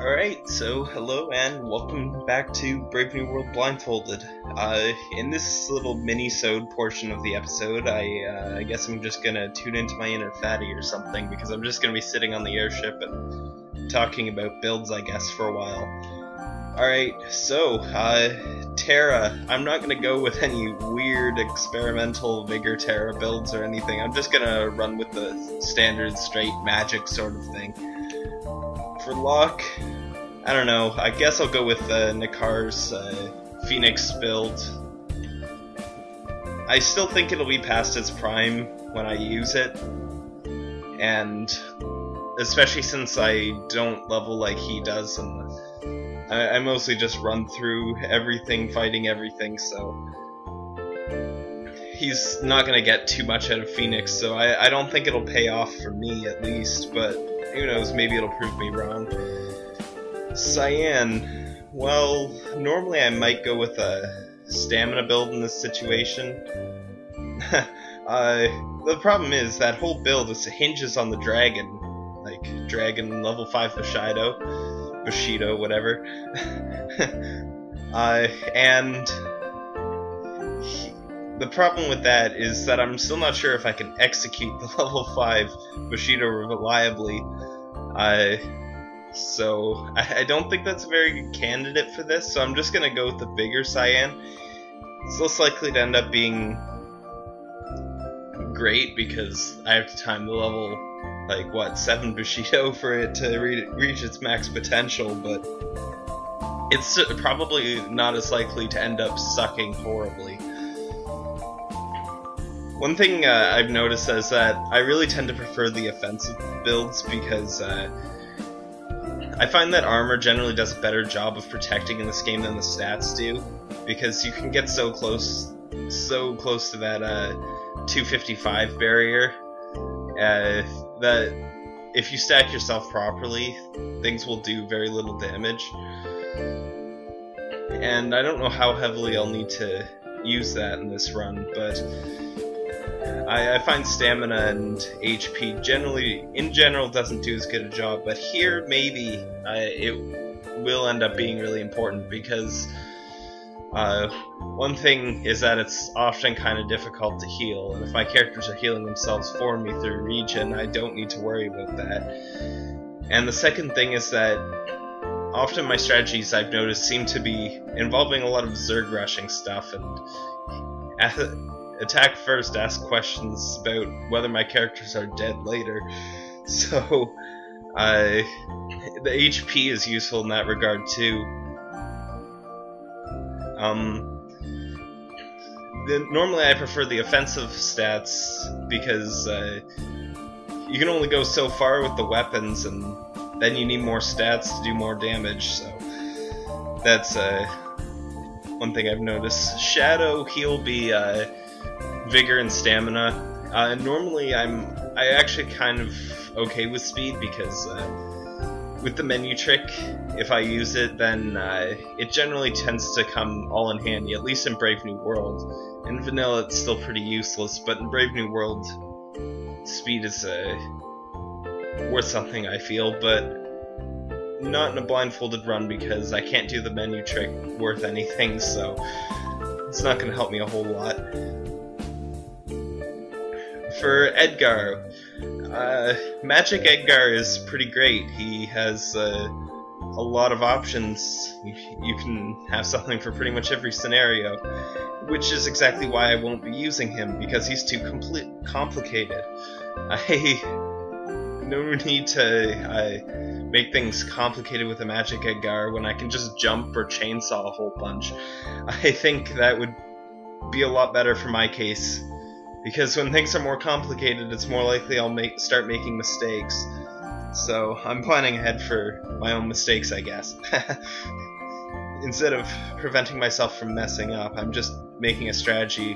Alright, so hello and welcome back to Brave New World Blindfolded. Uh, in this little mini-sode portion of the episode, I, uh, I guess I'm just gonna tune into my inner fatty or something, because I'm just gonna be sitting on the airship and talking about builds, I guess, for a while. Alright, so, uh, Terra, I'm not gonna go with any weird experimental Vigor Terra builds or anything, I'm just gonna run with the standard straight magic sort of thing for luck, I don't know. I guess I'll go with uh, Nikar's uh, Phoenix build. I still think it'll be past its prime when I use it, and especially since I don't level like he does, and I, I mostly just run through everything, fighting everything, so he's not gonna get too much out of Phoenix, so I, I don't think it'll pay off for me at least, but who knows, maybe it'll prove me wrong. Cyan, well, normally I might go with a stamina build in this situation. uh, the problem is that whole build is hinges on the dragon, like dragon level 5 Bushido, Bushido, whatever. uh, and the problem with that is that I'm still not sure if I can execute the level 5 Bushido reliably. Uh, so I, I, don't think that's a very good candidate for this, so I'm just gonna go with the Vigor Cyan. It's less likely to end up being great because I have to time the level like what seven Bushido for it to re reach its max potential, but it's probably not as likely to end up sucking horribly. One thing uh, I've noticed is that I really tend to prefer the offensive builds because uh, I find that armor generally does a better job of protecting in this game than the stats do, because you can get so close, so close to that uh, 255 barrier uh, that if you stack yourself properly, things will do very little damage. And I don't know how heavily I'll need to use that in this run, but I, I, find stamina and HP generally, in general, doesn't do as good a job, but here maybe uh, it will end up being really important because uh, one thing is that it's often kind of difficult to heal, and if my characters are healing themselves for me through regen, I don't need to worry about that. And the second thing is that often my strategies I've noticed seem to be involving a lot of Zerg rushing stuff, and attack first, ask questions about whether my characters are dead later. So, uh, the HP is useful in that regard too. Um, the, normally I prefer the offensive stats because uh, you can only go so far with the weapons, and then you need more stats to do more damage. So that's uh, one thing I've noticed. Shadow, he'll be uh, vigor and stamina. Uh, normally, I'm I actually kind of okay with speed because uh, with the menu trick, if I use it, then uh, it generally tends to come all in handy. At least in Brave New World. In Vanilla, it's still pretty useless, but in Brave New World, speed is uh, worth something. I feel, but not in a blindfolded run because I can't do the menu trick worth anything. So it's not going to help me a whole lot for Edgar. Uh, Magic Edgar is pretty great. He has uh, a lot of options. You can have something for pretty much every scenario, which is exactly why I won't be using him, because he's too complete complicated. I no need to uh, make things complicated with a Magic Edgar when I can just jump or chainsaw a whole bunch. I think that would be a lot better for my case because when things are more complicated, it's more likely I'll make start making mistakes. So I'm planning ahead for my own mistakes, I guess. Instead of preventing myself from messing up, I'm just making a strategy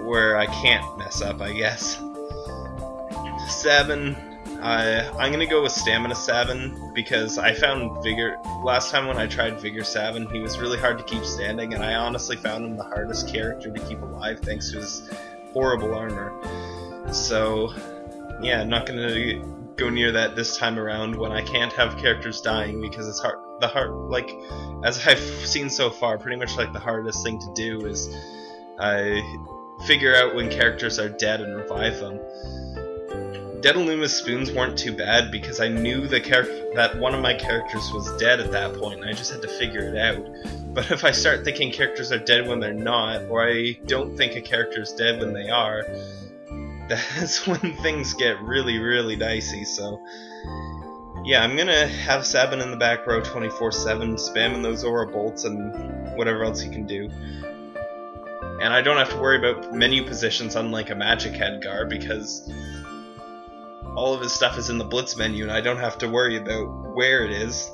where I can't mess up, I guess. Seven. I'm gonna go with Stamina Seven because I found Vigor last time when I tried Vigor Seven, he was really hard to keep standing, and I honestly found him the hardest character to keep alive thanks to his horrible armor. So, yeah, I'm not gonna go near that this time around when I can't have characters dying because it's hard. The hard, like, as I've seen so far, pretty much like the hardest thing to do is I figure out when characters are dead and revive them. Dead spoons weren't too bad because I knew the character that one of my characters was dead at that point, and I just had to figure it out. But if I start thinking characters are dead when they're not, or I don't think a character is dead when they are, that's when things get really, really dicey. So, yeah, I'm gonna have Sabin in the back row 24/7, spamming those aura bolts and whatever else he can do. And I don't have to worry about menu positions unlike a Magic Edgar, because all of his stuff is in the Blitz menu and I don't have to worry about where it is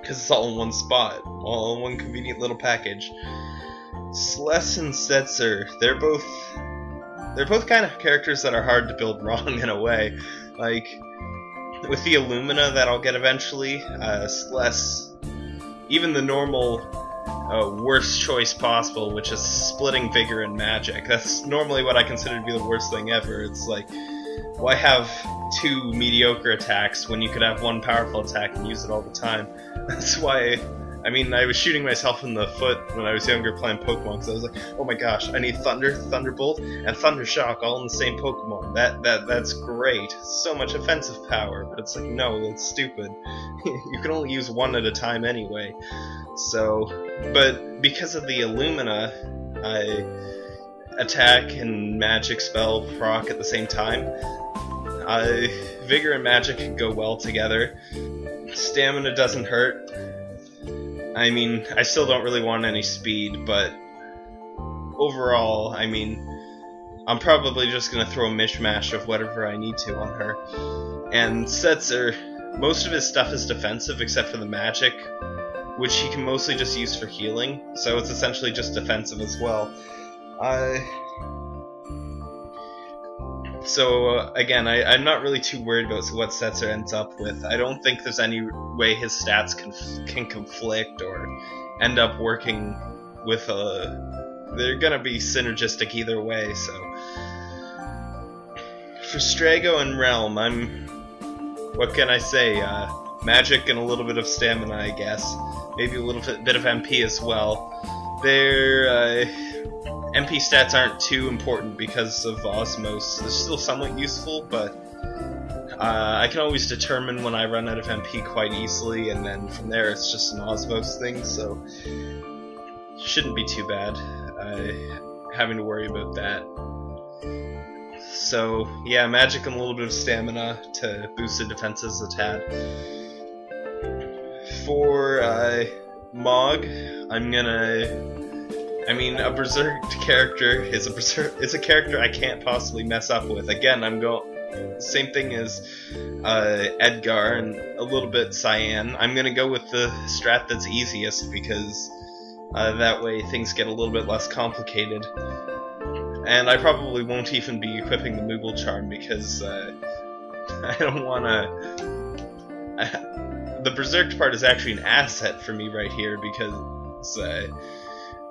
because it's all in one spot, all in one convenient little package. Celes and Setzer, they're both they're both kind of characters that are hard to build wrong in a way. Like with the Illumina that I'll get eventually, uh, Celes, even the normal uh, worst choice possible, which is splitting vigor and magic. That's normally what I consider to be the worst thing ever. It's like, why have two mediocre attacks when you could have one powerful attack and use it all the time? That's why I mean, I was shooting myself in the foot when I was younger playing Pokemon because I was like, oh my gosh, I need Thunder, Thunderbolt, and Thunder Shock all in the same Pokemon. That that that's great. So much offensive power, but it's like, no, that's stupid. you can only use one at a time anyway. So, but because of the Illumina, I attack and magic spell proc at the same time. I, Vigor and Magic go well together. Stamina doesn't hurt I mean, I still don't really want any speed, but overall, I mean, I'm probably just gonna throw a mishmash of whatever I need to on her. And Setzer, most of his stuff is defensive except for the magic, which he can mostly just use for healing, so it's essentially just defensive as well. Uh, so uh, again, I, am not really too worried about what Setzer ends up with. I don't think there's any way his stats can can conflict or end up working with a. They're gonna be synergistic either way. So for Strago and Relm, I'm. What can I say? Uh, magic and a little bit of stamina, I guess. Maybe a little bit, bit of MP as well. They're. Uh, MP stats aren't too important because of Osmose. They're still somewhat useful, but uh, I can always determine when I run out of MP quite easily, and then from there it's just an Osmose thing, so shouldn't be too bad uh, having to worry about that. So yeah, magic and a little bit of stamina to boost the defenses a tad. For uh, Mog, I'm gonna I mean, a berserk character is a berserk is a character I can't possibly mess up with. Again, I'm going same thing as uh, Edgar and a little bit Cyan. I'm gonna go with the strat that's easiest because uh, that way things get a little bit less complicated. And I probably won't even be equipping the Moogle Charm because uh, I don't want to. the Berserk part is actually an asset for me right here because uh,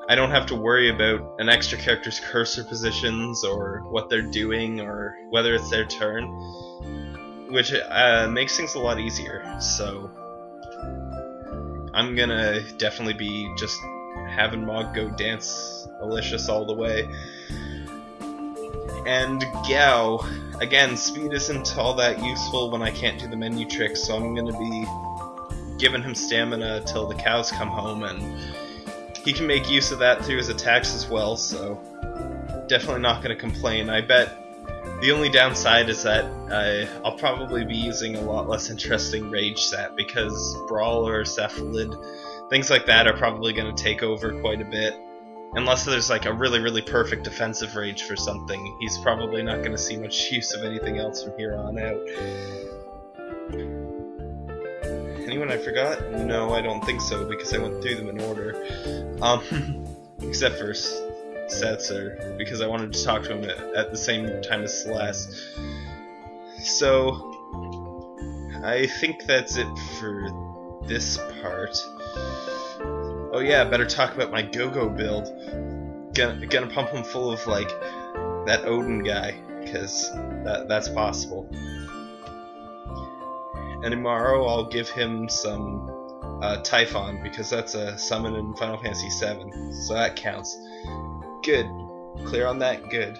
I don't have to worry about an extra character's cursor positions or what they're doing or whether it's their turn, which uh, makes things a lot easier. So I'm gonna definitely be just having Mog go dance Alicious all the way. And Gau, again, speed isn't all that useful when I can't do the menu tricks, so I'm gonna be giving him stamina till the cows come home and he can make use of that through his attacks as well, so definitely not going to complain. I bet the only downside is that uh, I'll probably be using a lot less interesting rage set because Brawl or Cephalid, things like that are probably going to take over quite a bit. Unless there's like a really, really perfect defensive rage for something, he's probably not going to see much use of anything else from here on out. Anyone I forgot? No, I don't think so, because I went through them in order. Um, except for Setzer, because I wanted to talk to him at, at the same time as Celes. So, I think that's it for this part. Oh yeah, better talk about my Gogo build. Gonna, gonna pump him full of, like, that Odin guy, because that, that's possible. And Umaro I'll give him some uh, Typhon because that's a summon in Final Fantasy VII, so that counts. Good. Clear on that? Good.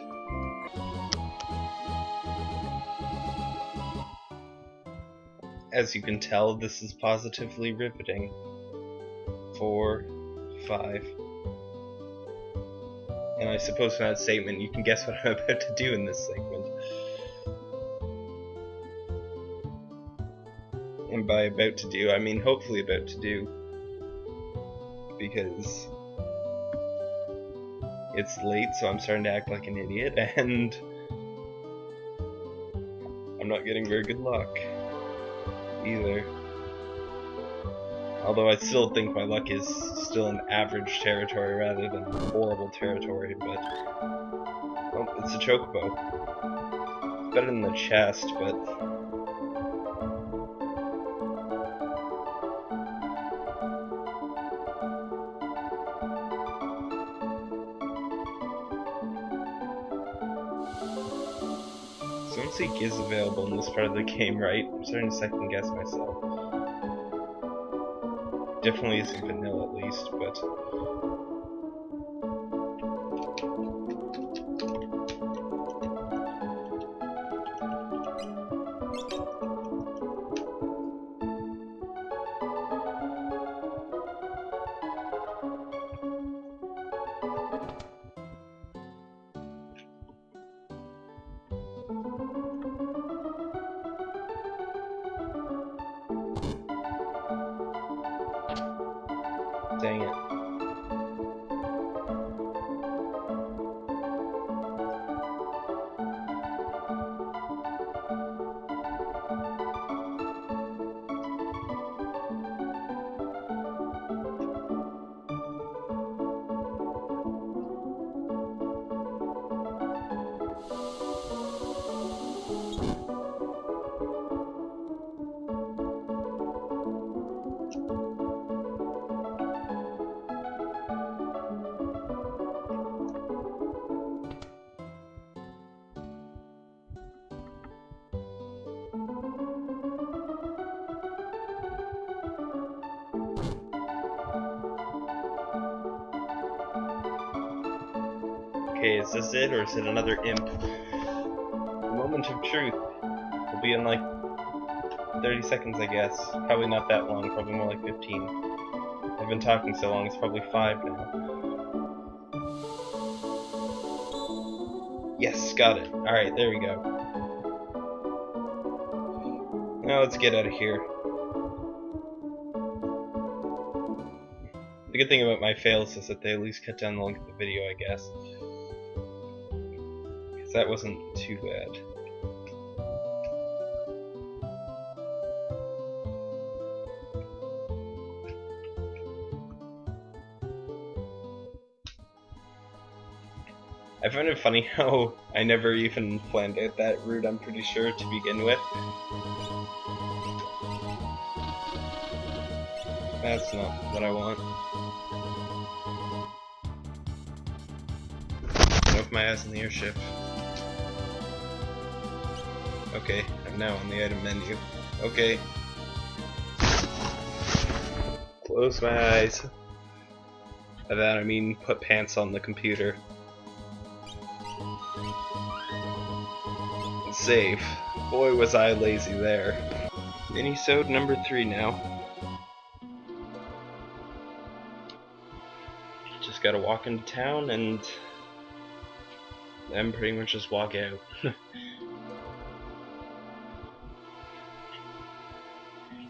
As you can tell, this is positively riveting. Four, five. And I suppose from that statement you can guess what I'm about to do in this segment. And by about to do, I mean hopefully about to do. Because it's late, so I'm starting to act like an idiot, and I'm not getting very good luck either. Although I still think my luck is still in average territory rather than horrible territory, but it's a chocobo. Better than the chest, but Is available in this part of the game, right? I'm starting to second guess myself. Definitely isn't vanilla at least, but it another imp? The moment of truth will be in like 30 seconds, I guess. Probably not that long, probably more like 15. I've been talking so long, it's probably 5 now. Yes, got it. Alright, there we go. Now let's get out of here. The good thing about my fails is that they at least cut down the length of the video, I guess. That wasn't too bad. I find it funny how I never even planned out that route, I'm pretty sure, to begin with. That's not what I want. With my ass in the airship. Okay, I'm now on the item menu. Okay. Close my eyes. By that I mean put pants on the computer. Save. Boy was I lazy there. Minisode number three now. Just gotta walk into town and then pretty much just walk out.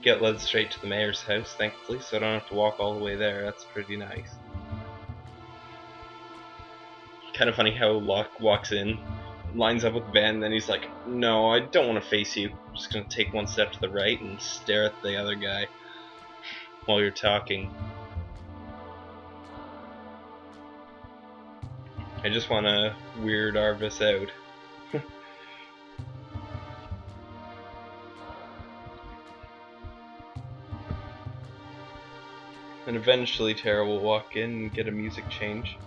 Get led straight to the mayor's house, thankfully, so I don't have to walk all the way there. That's pretty nice. Kind of funny how Locke walks in, lines up with Ben, then he's like, No, I don't want to face you. I'm just gonna take one step to the right and stare at the other guy while you're talking. I just want to weird Arvis out. And eventually Terra will walk in and get a music change.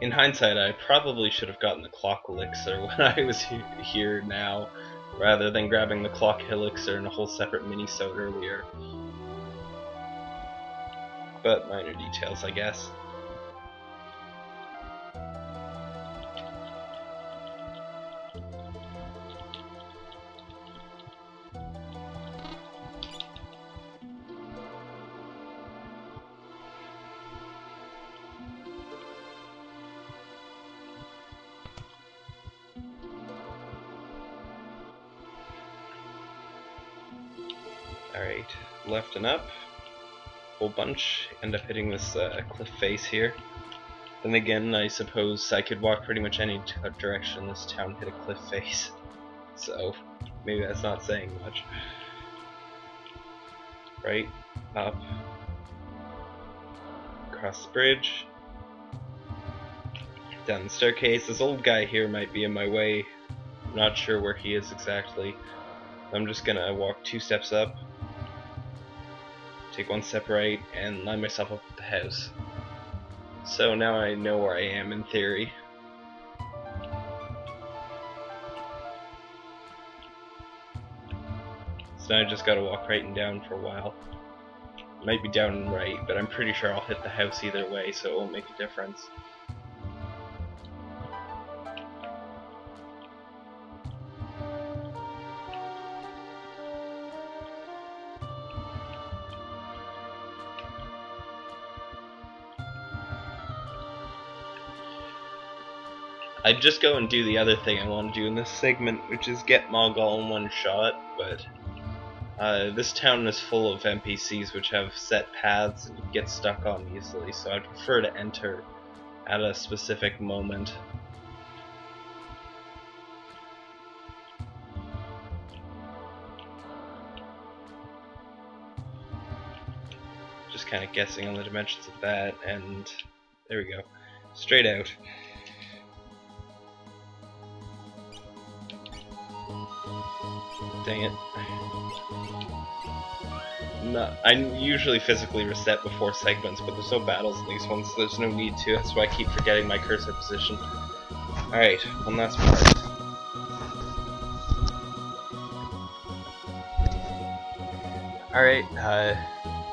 in hindsight, I probably should have gotten the clock elixir when I was he here now, rather than grabbing the clock elixir in a whole separate mini-sode earlier. But minor details, I guess. Bunch. End up hitting this uh, cliff face here. Then again, I suppose I could walk pretty much any direction this town hit a cliff face. So, maybe that's not saying much. Right, up, across the bridge, down the staircase. This old guy here might be in my way. I'm not sure where he is exactly. I'm just gonna walk two steps up, take one right, and line myself up with the house. So now I know where I am in theory. So now I just gotta walk right and down for a while. Might be down and right, but I'm pretty sure I'll hit the house either way, so it won't make a difference. I'd just go and do the other thing I want to do in this segment, which is get Mogall in one shot, but uh, this town is full of NPCs which have set paths and get stuck on easily, so I'd prefer to enter at a specific moment. Just kind of guessing on the dimensions of that, and there we go. Straight out. Dang it. No, I usually physically reset before segments, but there's no battles in these ones, so there's no need to. That's why I keep forgetting my cursor position. Alright, one last part. Alright, uh,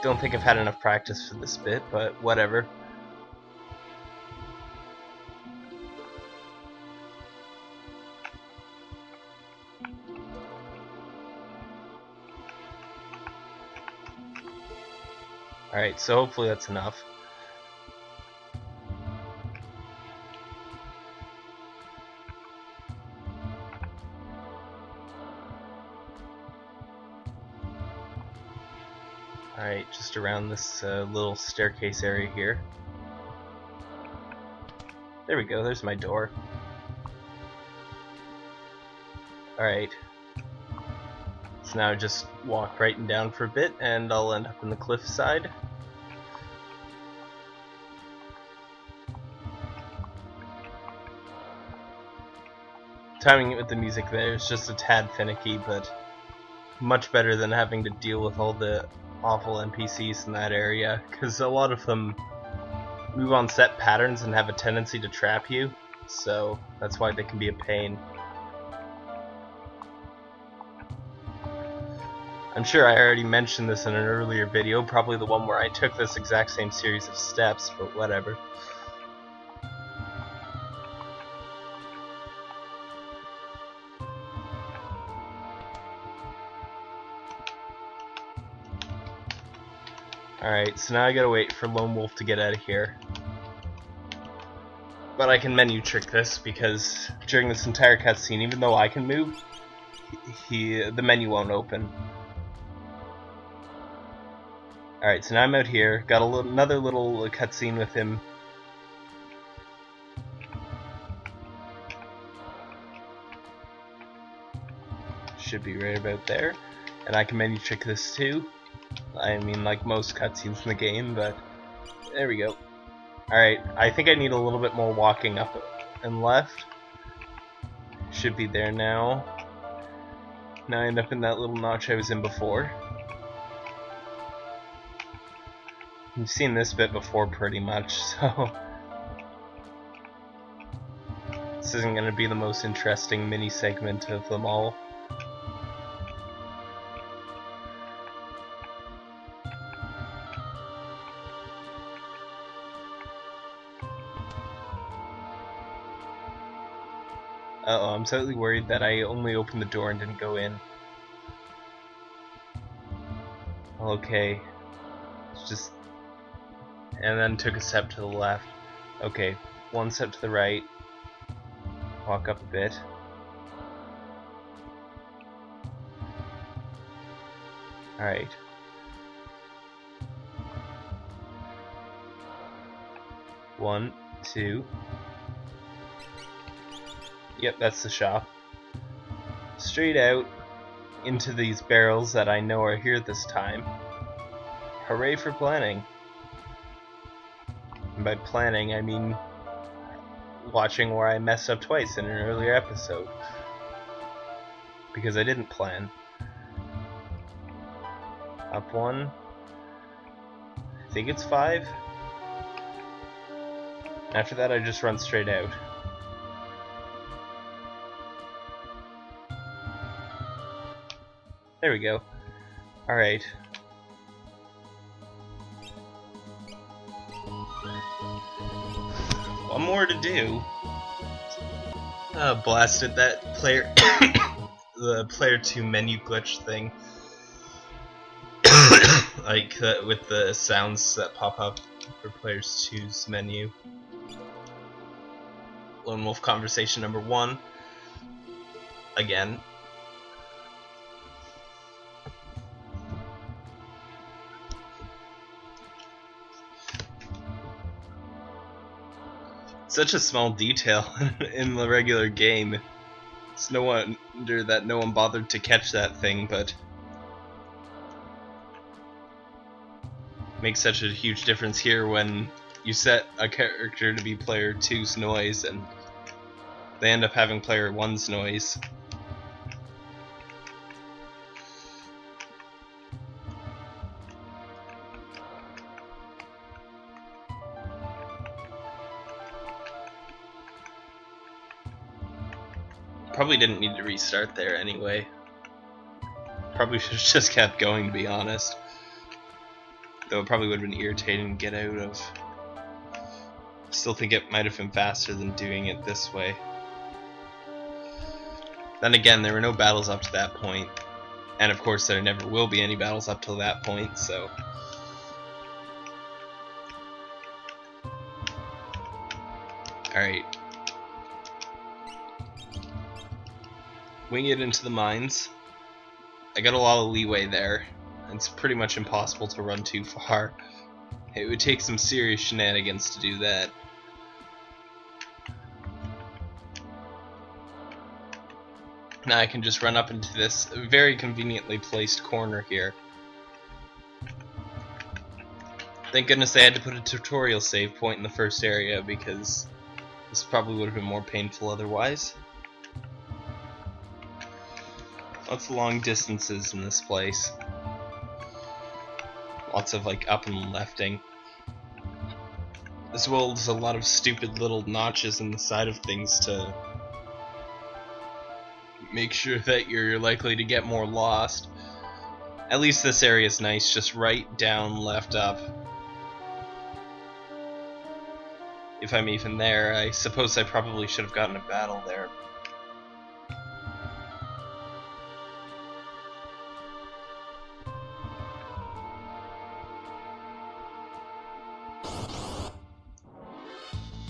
don't think I've had enough practice for this bit, but whatever. Alright, so hopefully that's enough. Alright, just around this uh, little staircase area here. There we go, there's my door. Alright, so now just walk right and down for a bit and I'll end up in the cliff Timing it with the music there is just a tad finicky, but much better than having to deal with all the awful NPCs in that area, because a lot of them move on set patterns and have a tendency to trap you, so that's why they can be a pain. I'm sure I already mentioned this in an earlier video, probably the one where I took this exact same series of steps, but whatever. Alright, so now I gotta wait for Lone Wolf to get out of here. But I can menu trick this because during this entire cutscene, even though I can move, he the menu won't open. Alright, so now I'm out here. Got little, another little cutscene with him. Should be right about there. And I can menu trick this too. I mean, like most cutscenes in the game, but there we go. Alright, I think I need a little bit more walking up and left. Should be there now. Now I end up in that little notch I was in before. You've seen this bit before pretty much, so... This isn't going to be the most interesting mini segment of them all. I'm slightly worried that I only opened the door and didn't go in. Okay. It's just... And then took a step to the left. Okay, one step to the right. Walk up a bit. Alright. One, two, Yep, that's the shop. Straight out into these barrels that I know are here this time. Hooray for planning. And by planning, I mean watching where I messed up twice in an earlier episode. Because I didn't plan. Up one. I think it's five. After that, I just run straight out. There we go. Alright. One more to do. Uh, blasted that player, the player 2 menu glitch thing. like uh, with the sounds that pop up for players 2's menu. Lone Wolf conversation number one. Again, such a small detail in the regular game. It's no wonder that no one bothered to catch that thing, but makes such a huge difference here when you set a character to be player 2's noise and they end up having player 1's noise. Probably didn't need to restart there anyway. Probably should have just kept going to be honest. Though it probably would have been irritating to get out of. Still think it might have been faster than doing it this way. Then again, there were no battles up to that point. And of course there never will be any battles up till that point, so... Alright, wing it into the mines. I got a lot of leeway there. It's pretty much impossible to run too far. It would take some serious shenanigans to do that. Now I can just run up into this very conveniently placed corner here. Thank goodness I had to put a tutorial save point in the first area because this probably would have been more painful otherwise. Lots of long distances in this place. Lots of like up and lefting. As well as a lot of stupid little notches in the side of things to make sure that you're likely to get more lost. At least this area is nice, just right, down, left, up. If I'm even there, I suppose I probably should have gotten a battle there,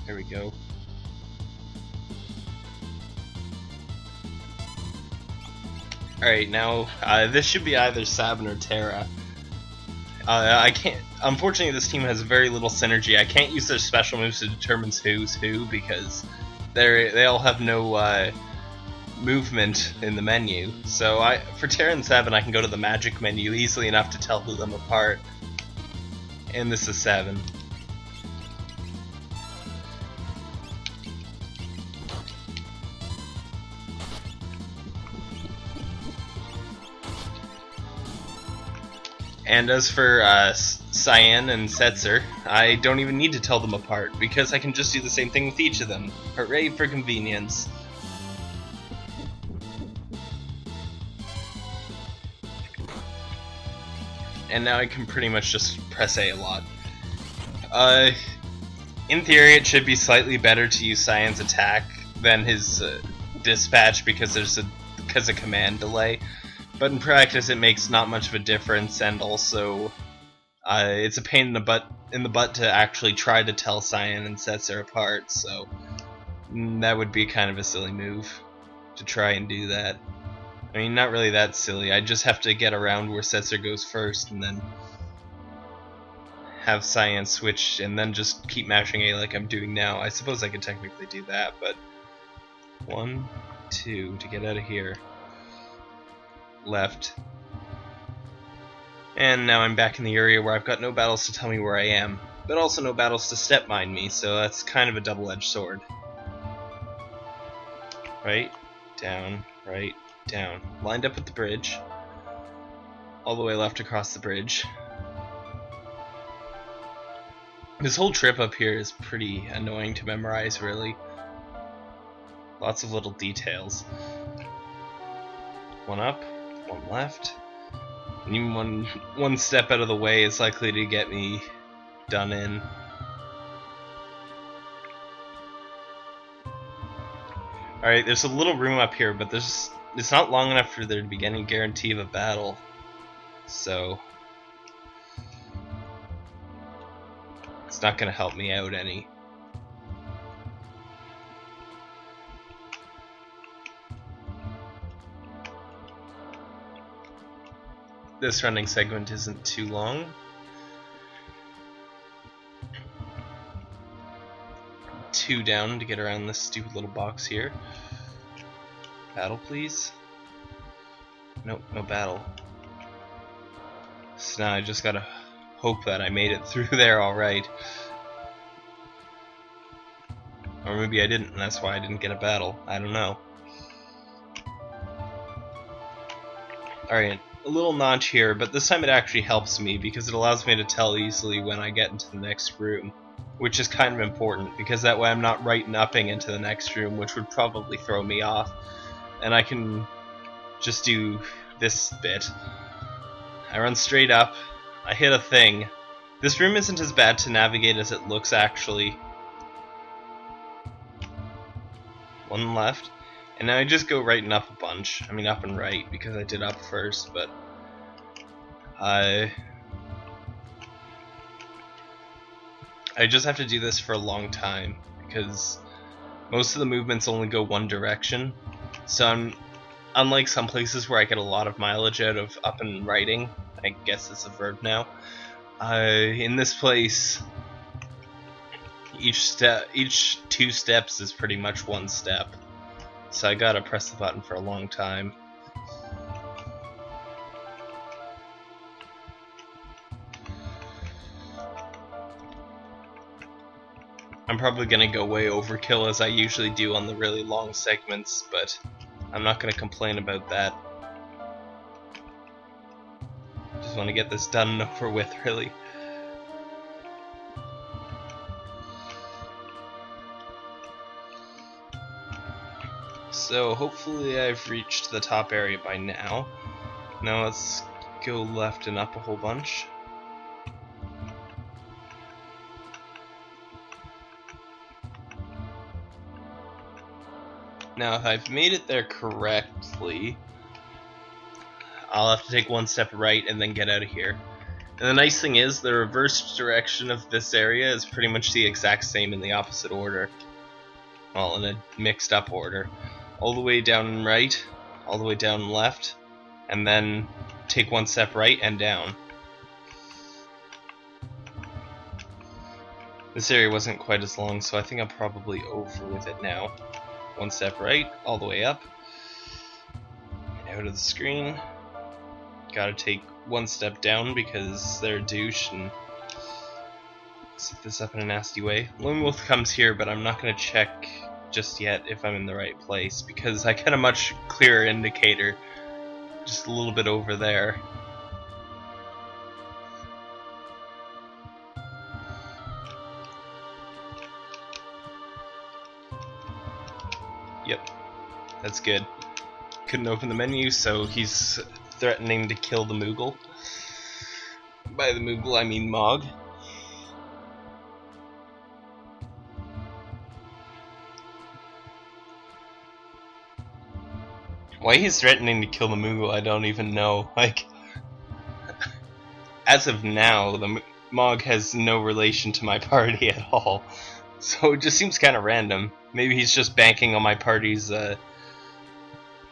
There we go. Alright, now, uh, this should be either Sabin or Terra. Uh, I can't. Unfortunately, this team has very little synergy. I can't use their special moves to determine who's who because they they all have no uh, movement in the menu. So I, for Terra and Sabin, I can go to the magic menu easily enough to tell them apart. And this is Sabin. And as for uh, Cyan and Setzer, I don't even need to tell them apart, because I can just do the same thing with each of them. Hooray for convenience. And now I can pretty much just press A a lot. Uh, in theory, it should be slightly better to use Cyan's attack than his uh, dispatch because there's a because of command delay. But in practice, it makes not much of a difference, and also uh, it's a pain in the butt in the butt to actually try to tell Cyan and Setzer apart. So mm, that would be kind of a silly move to try and do that. I mean, not really that silly. I just have to get around where Setzer goes first, and then have Cyan switch, and then just keep mashing A like I'm doing now. I suppose I could technically do that, but one, two to get out of here. Left. And now I'm back in the area where I've got no battles to tell me where I am, but also no battles to step mine me, so that's kind of a double-edged sword. Right, down, right, down. Lined up at the bridge. All the way left across the bridge. This whole trip up here is pretty annoying to memorize, really. Lots of little details. One up, one left. And even one one step out of the way is likely to get me done in. Alright, there's a little room up here, but there's it's not long enough for there to be any guarantee of a battle. So it's not gonna help me out any. This running segment isn't too long. Two down to get around this stupid little box here. Battle, please. Nope, no battle. So now I just gotta hope that I made it through there alright. Or maybe I didn't, and that's why I didn't get a battle. I don't know. Alright, a little notch here, but this time it actually helps me because it allows me to tell easily when I get into the next room, which is kind of important because that way I'm not right and upping into the next room, which would probably throw me off, and I can just do this bit. I run straight up, I hit a thing. This room isn't as bad to navigate as it looks actually. One left. And now I just go right and up a bunch. I mean up and right because I did up first, but I I just have to do this for a long time because most of the movements only go one direction. So I'm unlike some places where I get a lot of mileage out of up and writing, I guess it's a verb now. Uh, in this place, each step, each two steps is pretty much one step so I gotta press the button for a long time. I'm probably gonna go way overkill as I usually do on the really long segments, but I'm not gonna complain about that. Just want to get this done and over with, really. So hopefully I've reached the top area by now. Now let's go left and up a whole bunch. Now if I've made it there correctly, I'll have to take one step right and then get out of here. And the nice thing is, the reverse direction of this area is pretty much the exact same in the opposite order. Well, in a mixed up order all the way down right, all the way down left, and then take one step right and down. This area wasn't quite as long, so I think I'm probably over with it now. One step right, all the way up, out of the screen. Gotta take one step down because they're a douche and set this up in a nasty way. Lone Wolf comes here, but I'm not gonna check just yet if I'm in the right place because I got a much clearer indicator just a little bit over there. Yep, that's good. Couldn't open the menu, so he's threatening to kill the Moogle. By the Moogle, I mean Mog. Why he's threatening to kill the Moogle, I don't even know. Like, as of now, the Mog has no relation to my party at all. So it just seems kind of random. Maybe he's just banking on my party's uh,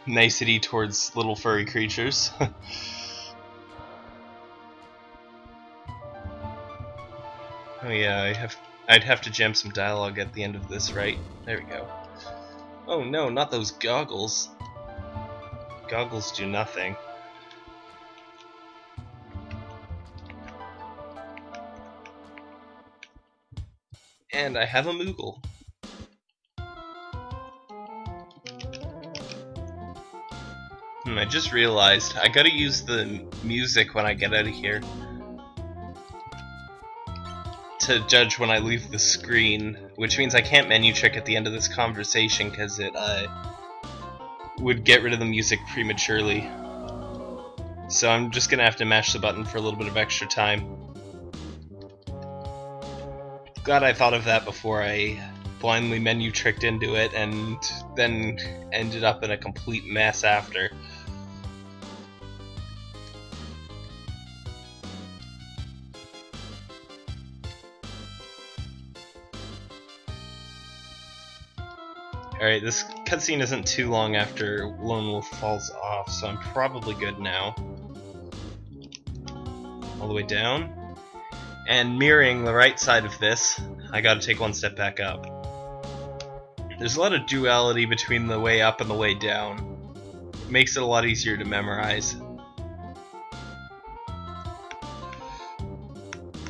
nicety towards little furry creatures. oh yeah, I have. I'd have to jam some dialogue at the end of this, right? There we go. Oh no, not those goggles. Goggles do nothing. And I have a Moogle. Hmm, I just realized I gotta use the music when I get out of here to judge when I leave the screen, which means I can't menu trick at the end of this conversation because it uh, would get rid of the music prematurely. So I'm just gonna have to mash the button for a little bit of extra time. Glad I thought of that before I blindly menu tricked into it and then ended up in a complete mess after. Alright, this cutscene isn't too long after Lone Wolf falls off, so I'm probably good now. All the way down. And mirroring the right side of this, I gotta take one step back up. There's a lot of duality between the way up and the way down. It makes it a lot easier to memorize.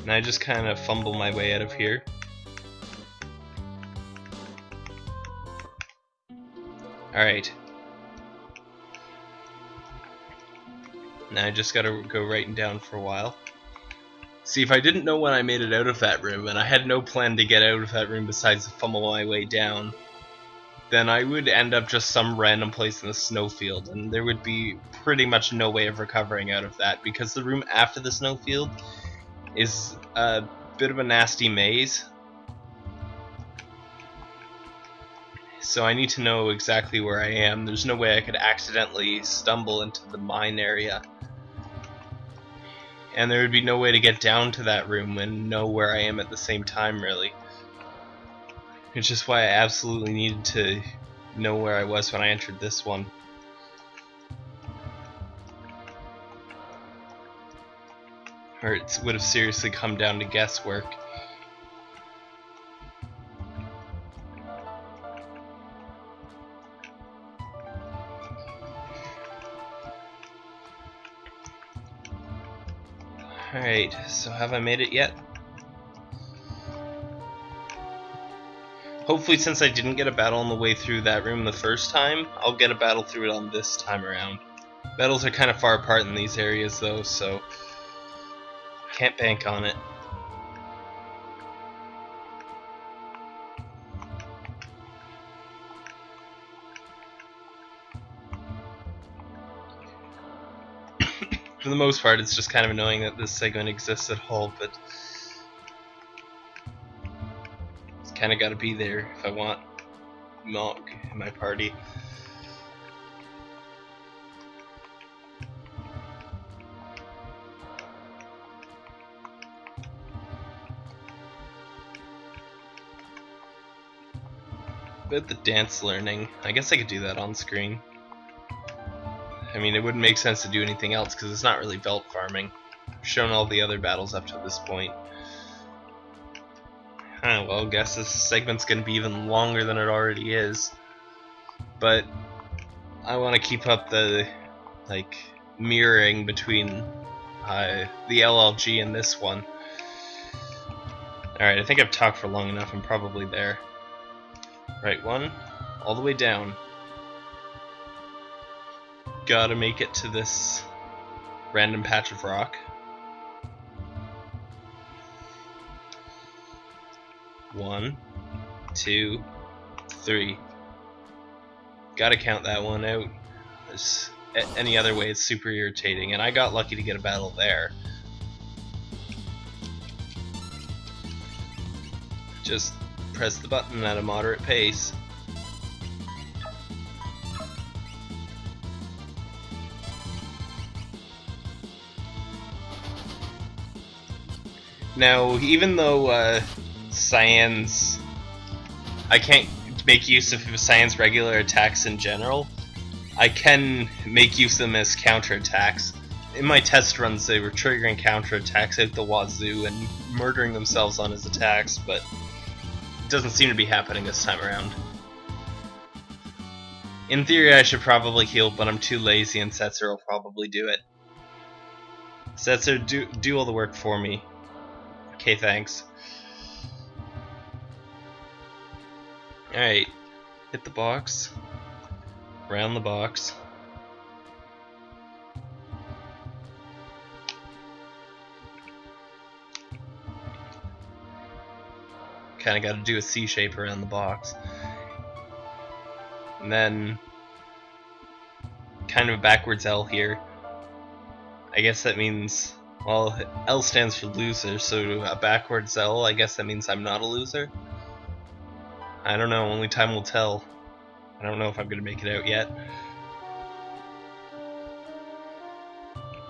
And I just kind of fumble my way out of here. Alright. Now I just gotta go writing down for a while. See, if I didn't know when I made it out of that room, and I had no plan to get out of that room besides fumble my way down, then I would end up just some random place in the snowfield, and there would be pretty much no way of recovering out of that, because the room after the snowfield is a bit of a nasty maze, so I need to know exactly where I am. There's no way I could accidentally stumble into the mine area. And there would be no way to get down to that room and know where I am at the same time, really. It's just why I absolutely needed to know where I was when I entered this one. Or it would have seriously come down to guesswork. Alright, so have I made it yet? Hopefully since I didn't get a battle on the way through that room the first time, I'll get a battle through it on this time around. Battles are kind of far apart in these areas though, so can't bank on it. For the most part, it's just kind of annoying that this segment exists at all, but it's kind of got to be there if I want milk in my party. But the dance learning, I guess I could do that on screen. I mean, it wouldn't make sense to do anything else because it's not really Veldt farming. I've shown all the other battles up to this point. Huh, well, guess this segment's going to be even longer than it already is. But I want to keep up the like mirroring between uh, the LLG and this one. Alright, I think I've talked for long enough. I'm probably there. Right one, all the way down gotta make it to this random patch of rock. One, two, three. Gotta count that one out. Any other way, it's super irritating, and I got lucky to get a battle there. Just press the button at a moderate pace. Now, even though uh, Cyan's... I can't make use of Cyan's regular attacks in general, I can make use of them as counterattacks. In my test runs, they were triggering counterattacks out the wazoo and murdering themselves on his attacks, but it doesn't seem to be happening this time around. In theory, I should probably heal, but I'm too lazy and Setzer will probably do it. Setzer, do, do all the work for me. Okay, thanks. Alright, hit the box, around the box. Kinda gotta do a C shape around the box. And then, kind of a backwards L here. I guess that means, well, L stands for loser, so a backwards L, I guess that means I'm not a loser. I don't know, only time will tell. I don't know if I'm to make it out yet.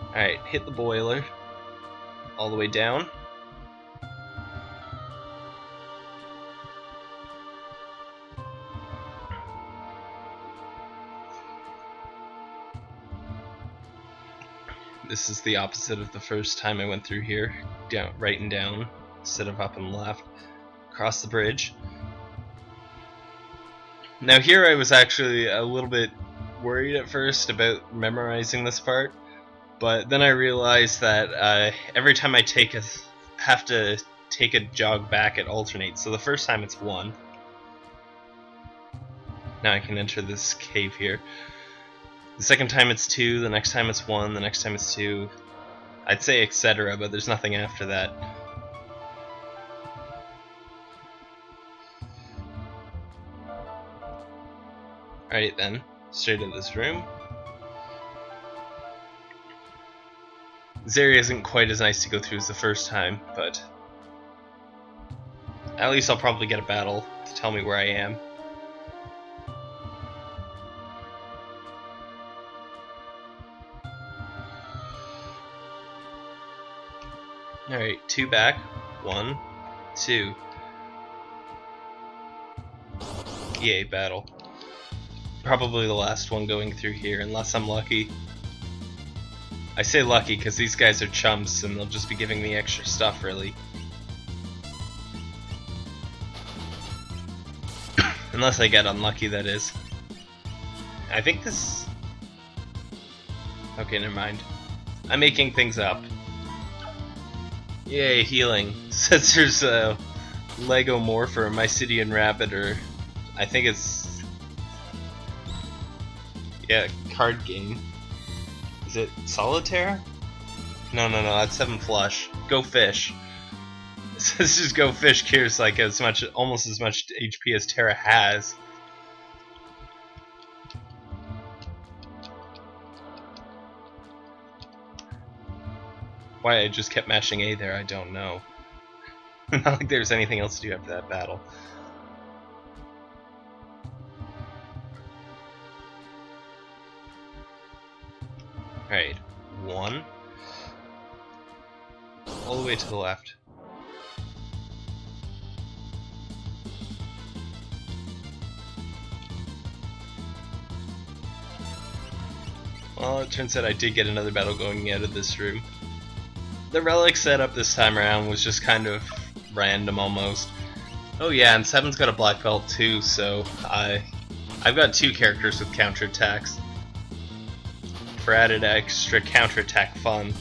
Alright, hit the boiler. All the way down. This is the opposite of the first time I went through here. Down, right and down, instead of up and left. Across the bridge. Now here I was actually a little bit worried at first about memorizing this part, but then I realized that uh, every time I take a have to take a jog back, it alternates. So the first time it's one. Now I can enter this cave here. The second time it's two, the next time it's one, the next time it's two. I'd say etc., but there's nothing after that. Alright then, straight in this room. This area isn't quite as nice to go through as the first time, but at least I'll probably get a battle to tell me where I am. Two back. One, two. Yay, battle probably the last one going through here, unless I'm lucky. I say lucky because these guys are chumps and they'll just be giving me extra stuff, really. unless I get unlucky, that is. I think this... Okay, never mind. I'm making things up. Yay, healing. Says there's a Lego Morpher, Mysidian Rabbit, or I think it's yeah, card game. Is it Solitaire? No, no, no, that's Seven Flush. Go Fish. This just Go Fish cures like as much, almost as much HP as Terra has. Why I just kept mashing A there, I don't know. Not like there's anything else to do after that battle. Alright, one. All the way to the left. Well, it turns out I did get another battle going out of this room. The relic setup this time around was just kind of random almost. Oh yeah, and Sabin's got a black belt too, so I, I've got two characters with counterattacks for added extra counterattack fun.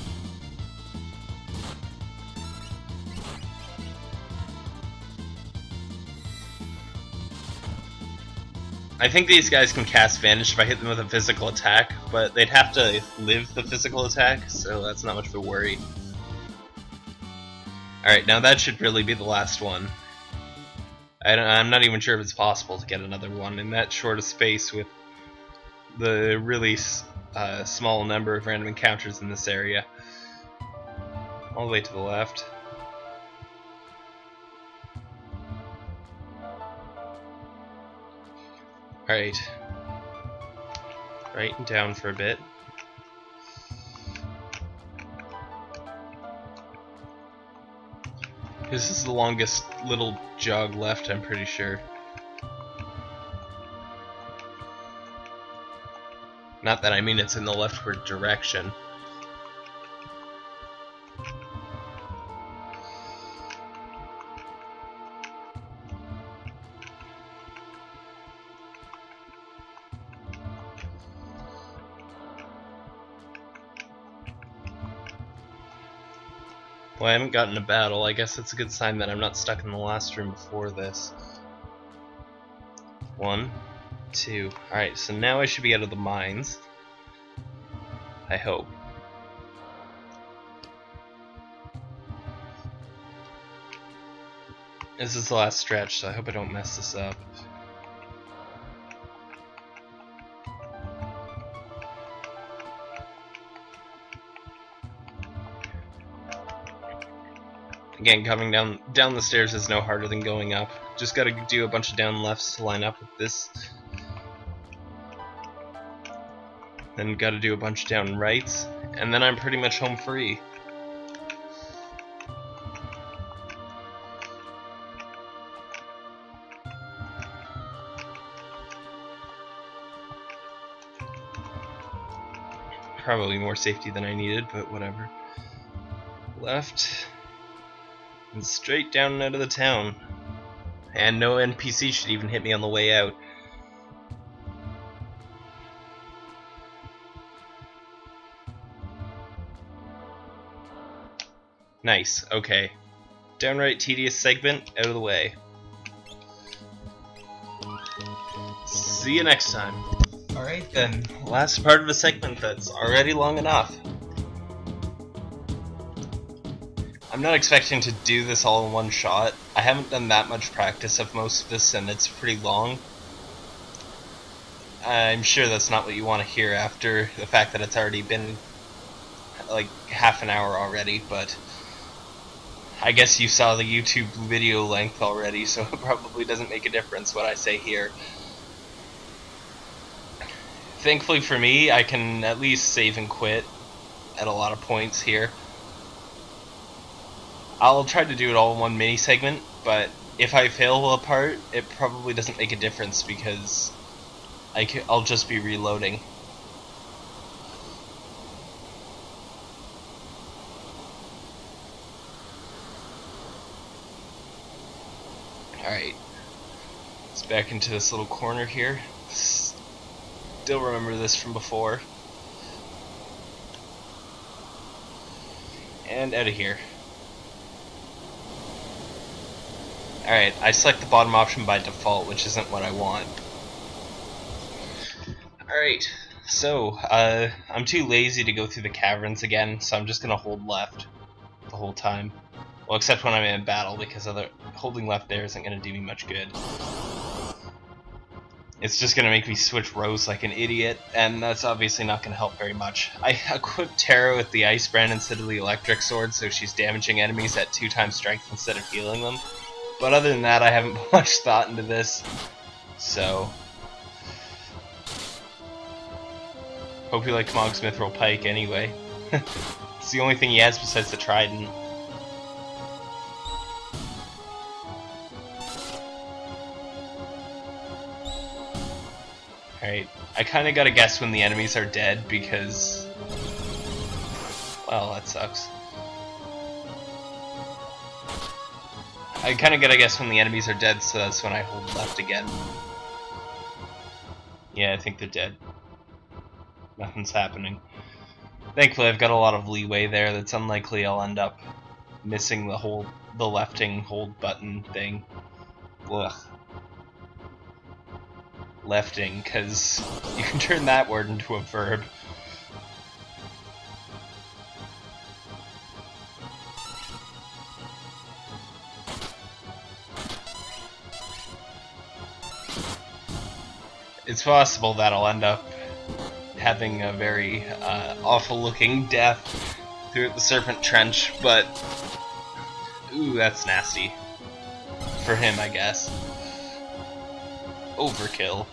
I think these guys can cast Vanish if I hit them with a physical attack, but they'd have to live the physical attack, so that's not much of a worry. Alright, now that should really be the last one. I am not even sure if it's possible to get another one in that short of space with the really uh, small number of random encounters in this area. All the way to the left. Alright. Right and down for a bit. This is the longest little jog left, I'm pretty sure. Not that I mean it's in the leftward direction. Haven't gotten a battle. I guess that's a good sign that I'm not stuck in the last room before this. One, two. Alright, so now I should be out of the mines. I hope. This is the last stretch, so I hope I don't mess this up. Again, coming down down the stairs is no harder than going up. Just gotta do a bunch of down lefts to line up with this. Then gotta do a bunch of down rights, and then I'm pretty much home free. Probably more safety than I needed, but whatever. Left. And straight down and out of the town. And no NPC should even hit me on the way out. Nice, okay. Downright tedious segment, out of the way. See you next time. Alright then, last part of a segment that's already long enough. I'm not expecting to do this all in one shot. I haven't done that much practice of most of this and it's pretty long. I'm sure that's not what you want to hear after the fact that it's already been like half an hour already, but I guess you saw the YouTube video length already, so it probably doesn't make a difference what I say here. Thankfully for me, I can at least save and quit at a lot of points here. I'll try to do it all in one mini segment, but if I fail a part, it probably doesn't make a difference because I will just be reloading. Alright, let's back into this little corner here. Still remember this from before. And out of here. Alright, I select the bottom option by default, which isn't what I want. Alright, so, uh, I'm too lazy to go through the caverns again, so I'm just gonna hold left the whole time. Well, except when I'm in battle, because other holding left there isn't gonna do me much good. It's just gonna make me switch rows like an idiot, and that's obviously not gonna help very much. I equipped Terra with the Ice Brand instead of the Electric Sword, so she's damaging enemies at two times strength instead of healing them. But other than that, I haven't put much thought into this. So. Hope you like Mog's Mithril Pike anyway. it's the only thing he has besides the Trident. Alright, I kinda gotta guess when the enemies are dead because... Well, that sucks. I kind of get, I guess when the enemies are dead, so that's when I hold left again. Yeah, I think they're dead. Nothing's happening. Thankfully, I've got a lot of leeway there. That's unlikely I'll end up missing the whole the lefting hold button thing. Ugh. Lefting, because you can turn that word into a verb. It's possible that I'll end up having a very uh, awful looking death through the Serpent Trench, but ooh, that's nasty. For him, I guess. Overkill.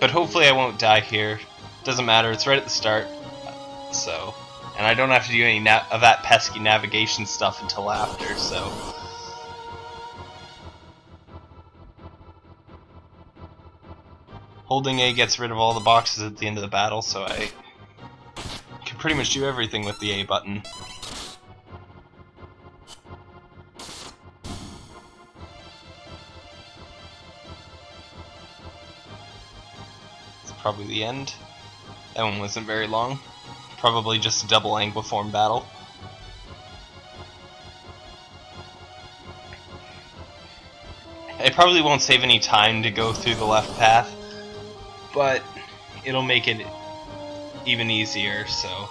But hopefully I won't die here. Doesn't matter, it's right at the start. So, and I don't have to do any of that pesky navigation stuff until after, so... Holding A gets rid of all the boxes at the end of the battle, so I can pretty much do everything with the A button. It's probably the end. That one wasn't very long. Probably just a double Anguiform battle. I probably won't save any time to go through the left path but it'll make it even easier, so.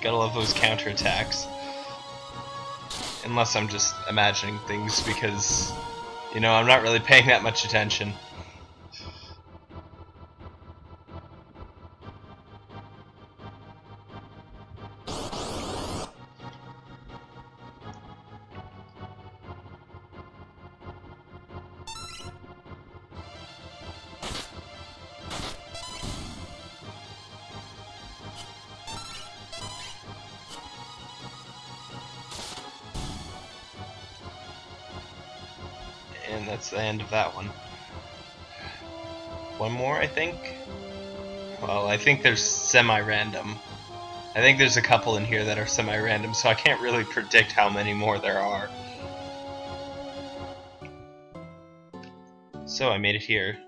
Gotta love those counterattacks. Unless I'm just imagining things because, you know, I'm not really paying that much attention. Think there's semi-random. I think there's a couple in here that are semi-random, so I can't really predict how many more there are. So I made it here.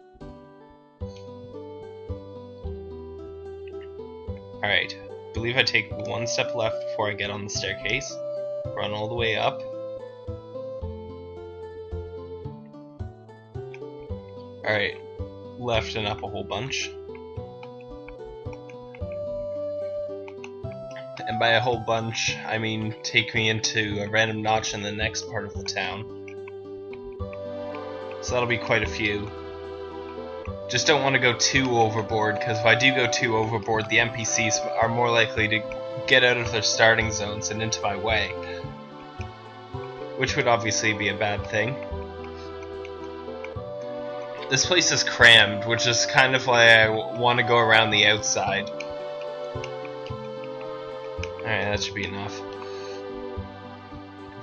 Alright, believe I take one step left before I get on the staircase, run all the way up, Alright, left and up a whole bunch. By a whole bunch, I mean take me into a random notch in the next part of the town. So that'll be quite a few. Just don't want to go too overboard, because if I do go too overboard, the NPCs are more likely to get out of their starting zones and into my way. Which would obviously be a bad thing. This place is crammed, which is kind of why I want to go around the outside. Alright, that should be enough.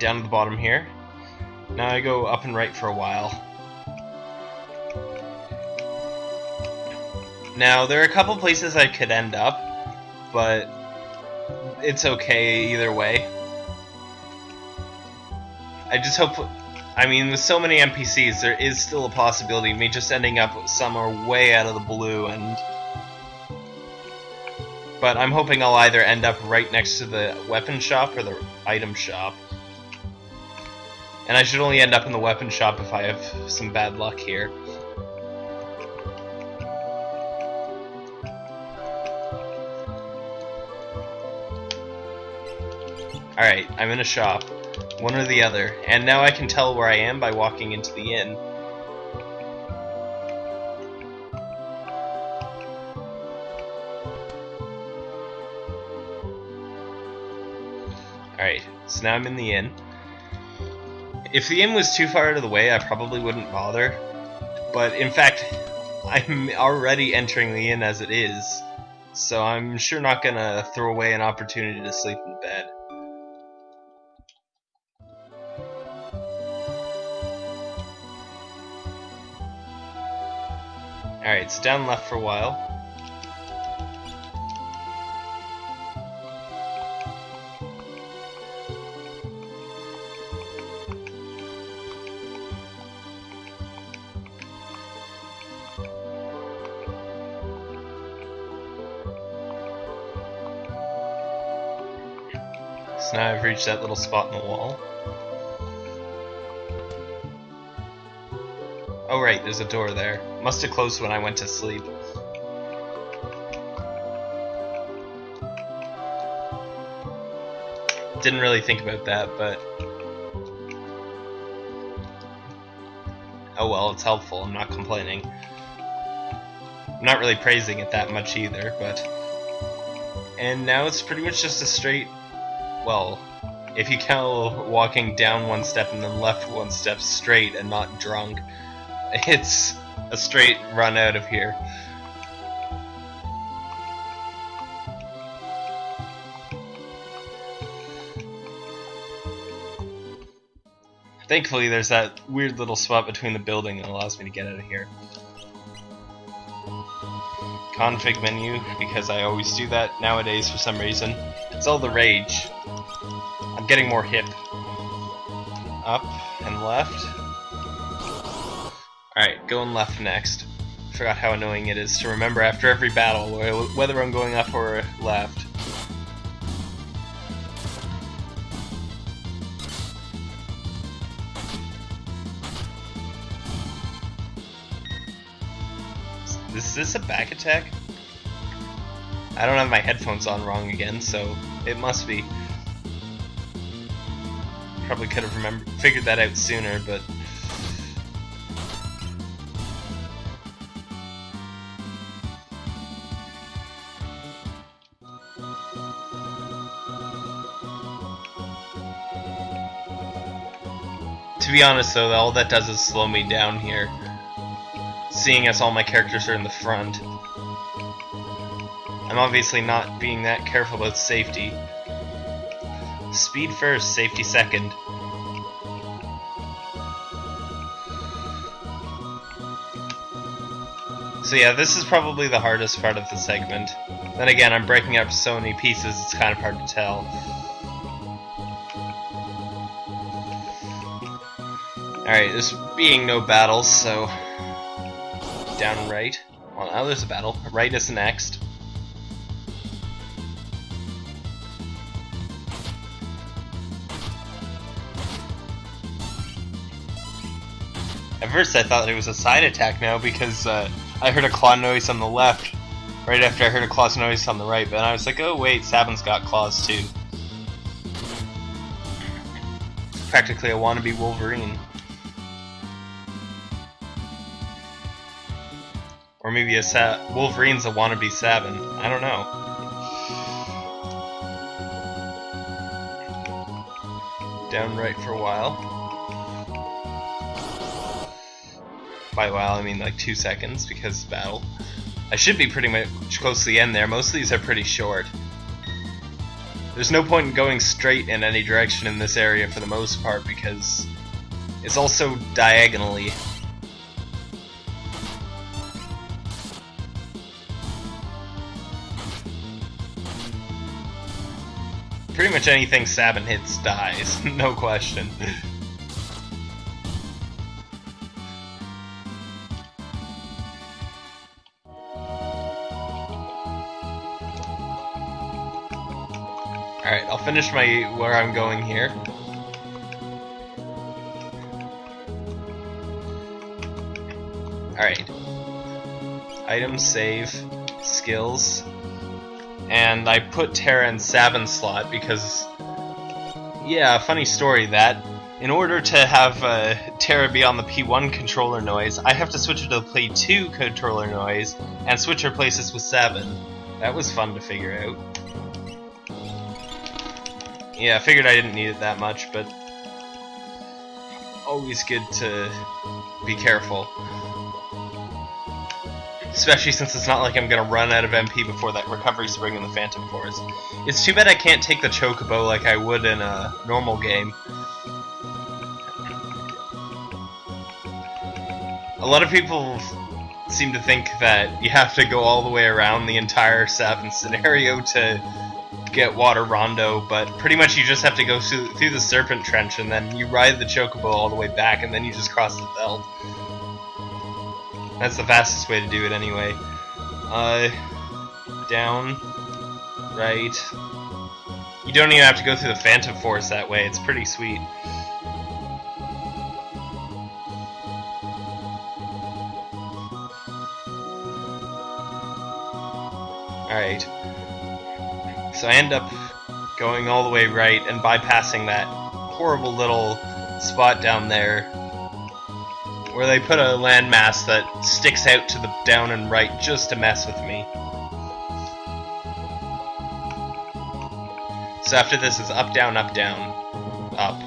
Down to the bottom here. Now I go up and right for a while. Now, there are a couple places I could end up, but it's okay either way. I just hope I mean, with so many NPCs, there is still a possibility of me just ending up somewhere way out of the blue, and... But I'm hoping I'll either end up right next to the weapon shop or the item shop. And I should only end up in the weapon shop if I have some bad luck here. Alright, I'm in a shop. One or the other. And now I can tell where I am by walking into the inn. Alright, so now I'm in the inn. If the inn was too far out of the way, I probably wouldn't bother. But in fact, I'm already entering the inn as it is, so I'm sure not gonna throw away an opportunity to sleep in bed. Alright, it's down left for a while. Now I've reached that little spot in the wall. Oh right, there's a door there. Must have closed when I went to sleep. Didn't really think about that, but... Oh well, it's helpful, I'm not complaining. I'm not really praising it that much either, but... And now it's pretty much just a straight well, if you count walking down one step and then left one step straight and not drunk, it's a straight run out of here. Thankfully, there's that weird little spot between the building that allows me to get out of here. Config menu, because I always do that nowadays for some reason. It's all the rage. Getting more hip. Up and left. Alright, going left next. Forgot how annoying it is to remember after every battle whether I'm going up or left. Is this a back attack? I don't have my headphones on wrong again, so it must be. Probably could have remembered, figured that out sooner, but To be honest though, all that does is slow me down here. Seeing as all my characters are in the front. I'm obviously not being that careful about safety. Speed first, safety second. So yeah, this is probably the hardest part of the segment. Then again, I'm breaking up so many pieces, it's kind of hard to tell. Alright, there's being no battles, so... Down right. Well, now there's a battle. Right is next. First I thought it was a side attack now because uh, I heard a claw noise on the left right after I heard a claw noise on the right, but I was like, oh wait, Sabin's got claws too. Practically a wannabe Wolverine. Or maybe a Sa Wolverine's a wannabe Sabin. I don't know. Down right for a while. By while, I mean like two seconds because battle. I should be pretty much close to the end there. Most of these are pretty short. There's no point in going straight in any direction in this area for the most part because it's also diagonally pretty much anything Sabin hits dies, no question. Finish my where I'm going here. Alright. Items, save, skills, and I put Terra in Sabin's slot because, yeah, funny story that. In order to have uh, Terra be on the P1 controller noise, I have to switch her to the Play 2 controller noise and switch her places with Sabin. That was fun to figure out. Yeah, I figured I didn't need it that much, but always good to be careful. Especially since it's not like I'm gonna run out of MP before that recovery spring in the Phantom Forest. It's too bad I can't take the Chocobo like I would in a normal game. A lot of people seem to think that you have to go all the way around the entire Sabin scenario to get Water Rondo, but pretty much you just have to go through, through the Serpent Trench and then you ride the Chocobo all the way back and then you just cross the Veldt. That's the fastest way to do it anyway. Uh, down, right. You don't even have to go through the Phantom Forest that way, it's pretty sweet. Alright. So I end up going all the way right and bypassing that horrible little spot down there where they put a landmass that sticks out to the down and right just to mess with me. So after this is up, down, up, down, up.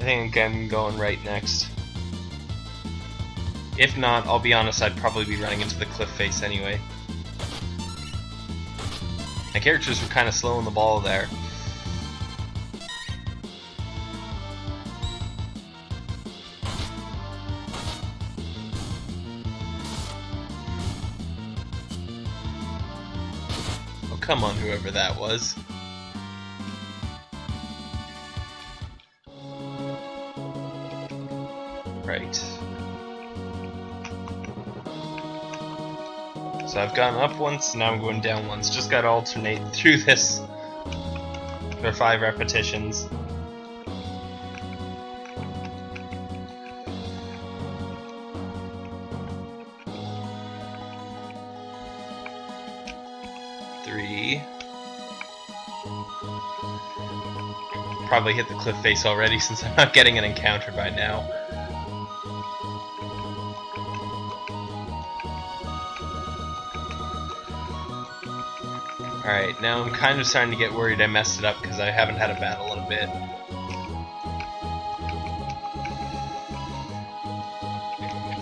I think I'm going right next. If not, I'll be honest, I'd probably be running into the cliff face anyway. My characters were kind of slow on the ball there. Oh, come on, whoever that was. Right. So I've gone up once, now I'm going down once. Just gotta alternate through this for five repetitions. Three. Probably hit the cliff face already since I'm not getting an encounter by now. Alright, now I'm kind of starting to get worried I messed it up because I haven't had a battle in a bit.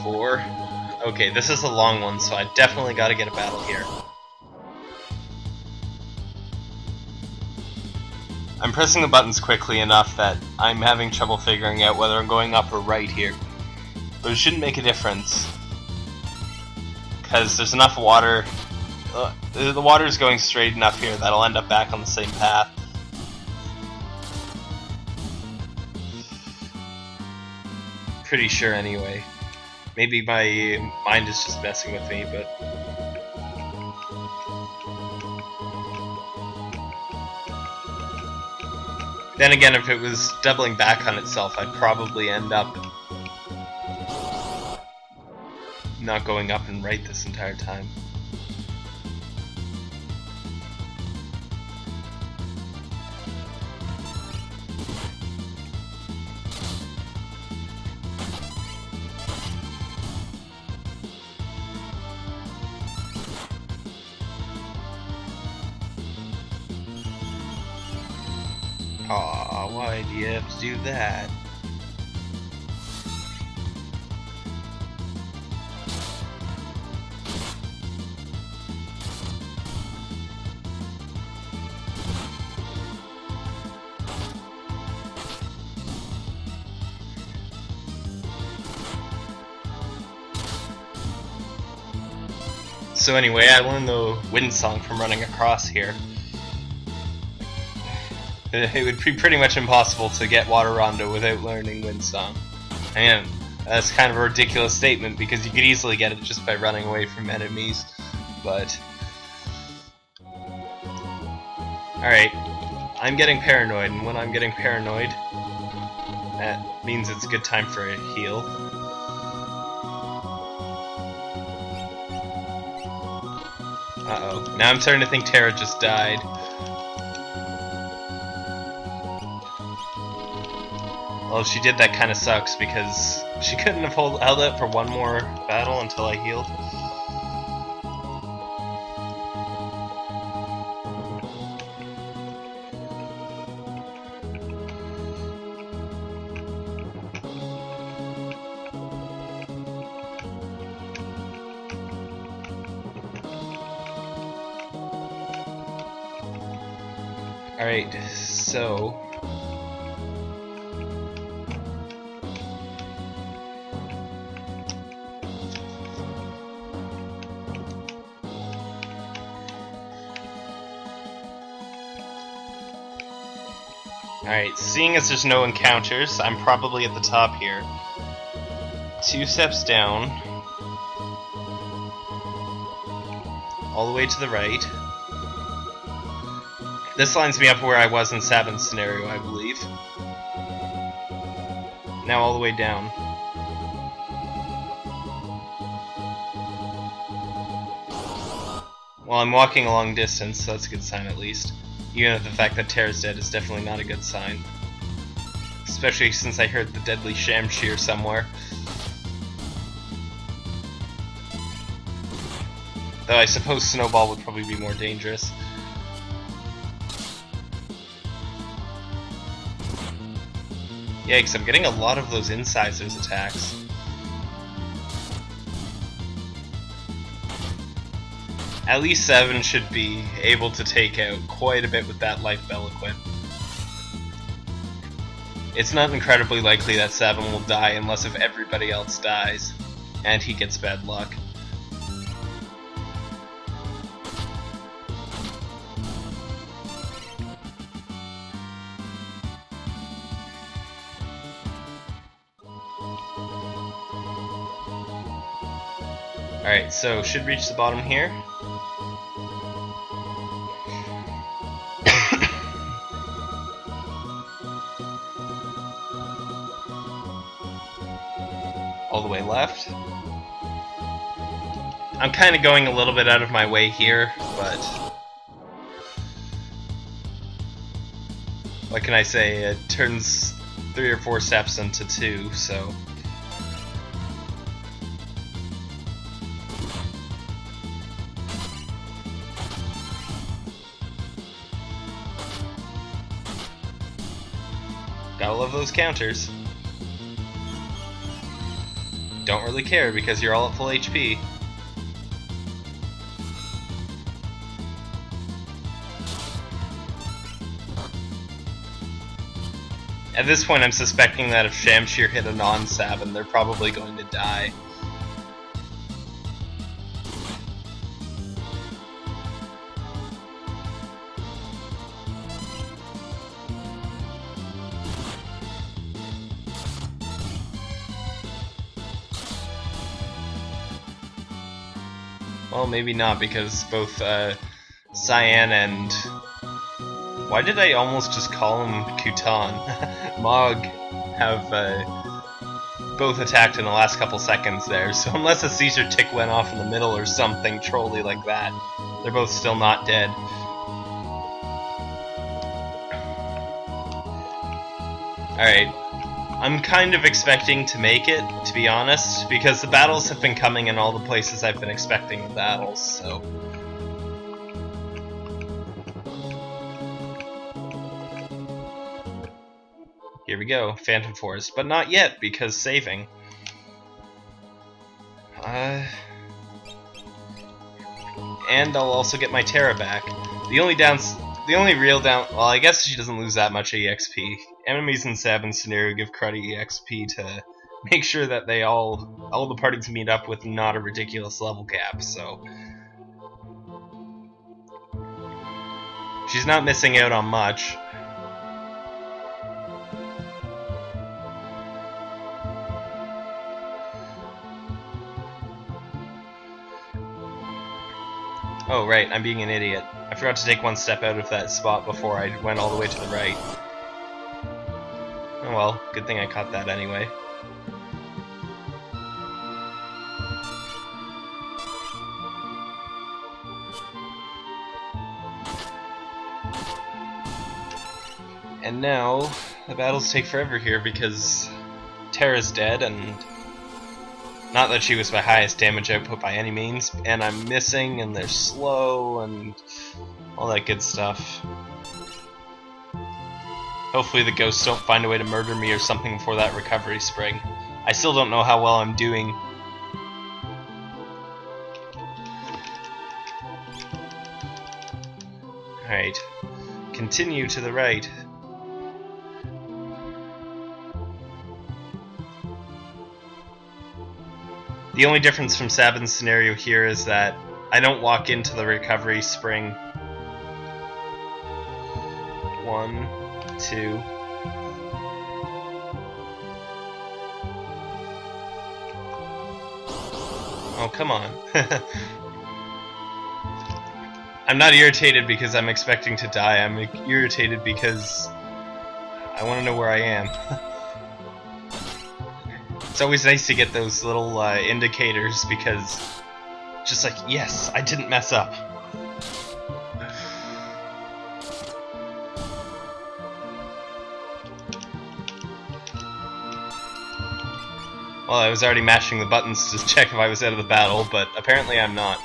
Four. Okay, this is a long one, so I definitely gotta get a battle here. I'm pressing the buttons quickly enough that I'm having trouble figuring out whether I'm going up or right here. But it shouldn't make a difference. Because there's enough water uh, the water's going straight enough here that I'll end up back on the same path. Pretty sure anyway. Maybe my mind is just messing with me, but... Then again, if it was doubling back on itself, I'd probably end up not going up and right this entire time. To do that? So anyway, I learned the wind song from running across here. It would be pretty much impossible to get Water Rondo without learning Wind Song. And that's kind of a ridiculous statement because you could easily get it just by running away from enemies. But Alright, I'm getting paranoid, and when I'm getting paranoid, that means it's a good time for a heal. Uh-oh. Now I'm starting to think Terra just died. Well, if she did, that kind of sucks because she couldn't have hold, held it for one more battle until I healed. Seeing as there's no encounters, I'm probably at the top here. Two steps down. All the way to the right. This lines me up where I was in Sabin scenario, I believe. Now all the way down. Well, I'm walking a long distance, so that's a good sign at least. Even if the fact that Terra's dead is definitely not a good sign. Especially since I heard the deadly Shamshir somewhere. Though I suppose Snowball would probably be more dangerous. Yikes, I'm getting a lot of those incisors attacks. At least 7 should be able to take out quite a bit with that Life equip. It's not incredibly likely that 7 will die unless if everybody else dies, and he gets bad luck. Alright, so should reach the bottom here. I'm kind of going a little bit out of my way here, but... What can I say? It turns three or four steps into two, so... Gotta love those counters. Don't really care because you're all at full HP. At this point I'm suspecting that if Shamshir hit a non-Sabin, they're probably going to die. Well, maybe not, because both uh, Cyan and... Why did I almost just call him Kutan? Mog have uh, both attacked in the last couple seconds there, so unless a Seizure tick went off in the middle or something trolly like that, they're both still not dead. Alright, I'm kind of expecting to make it, to be honest, because the battles have been coming in all the places I've been expecting the battles, so... Here we go, Phantom Forest, but not yet, because saving. Uh... And I'll also get my Terra back. The only downs the only real down well I guess she doesn't lose that much EXP. Enemies in Sabin scenario give cruddy EXP to make sure that they all all the parties meet up with not a ridiculous level cap, so she's not missing out on much. Oh, right, I'm being an idiot. I forgot to take one step out of that spot before I went all the way to the right. Oh well, good thing I caught that anyway. And now, the battles take forever here because Terra's dead and not that she was my highest damage output by any means, and I'm missing, and they're slow, and all that good stuff. Hopefully the ghosts don't find a way to murder me or something before that recovery spring. I still don't know how well I'm doing. Alright. Continue to the right. The only difference from Sabin's scenario here is that I don't walk into the recovery spring. One, two. Oh, come on. I'm not irritated because I'm expecting to die. I'm irritated because I want to know where I am. It's always nice to get those little uh, indicators because just like, yes, I didn't mess up. Well, I was already mashing the buttons to check if I was out of the battle, but apparently I'm not.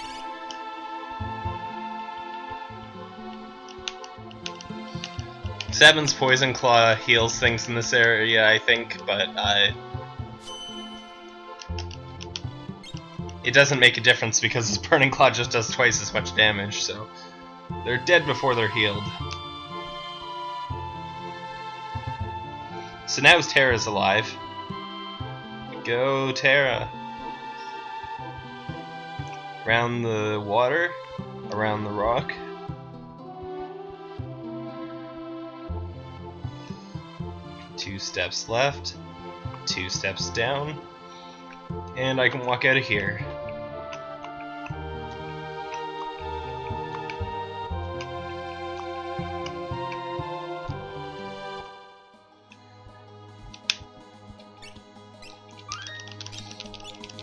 Seven's Poison Claw heals things in this area, I think, but I. Uh, it doesn't make a difference because his Burning Claw just does twice as much damage, so they're dead before they're healed. So now Terra's alive. Go, Terra! Around the water, around the rock. Two steps left, two steps down, and I can walk out of here.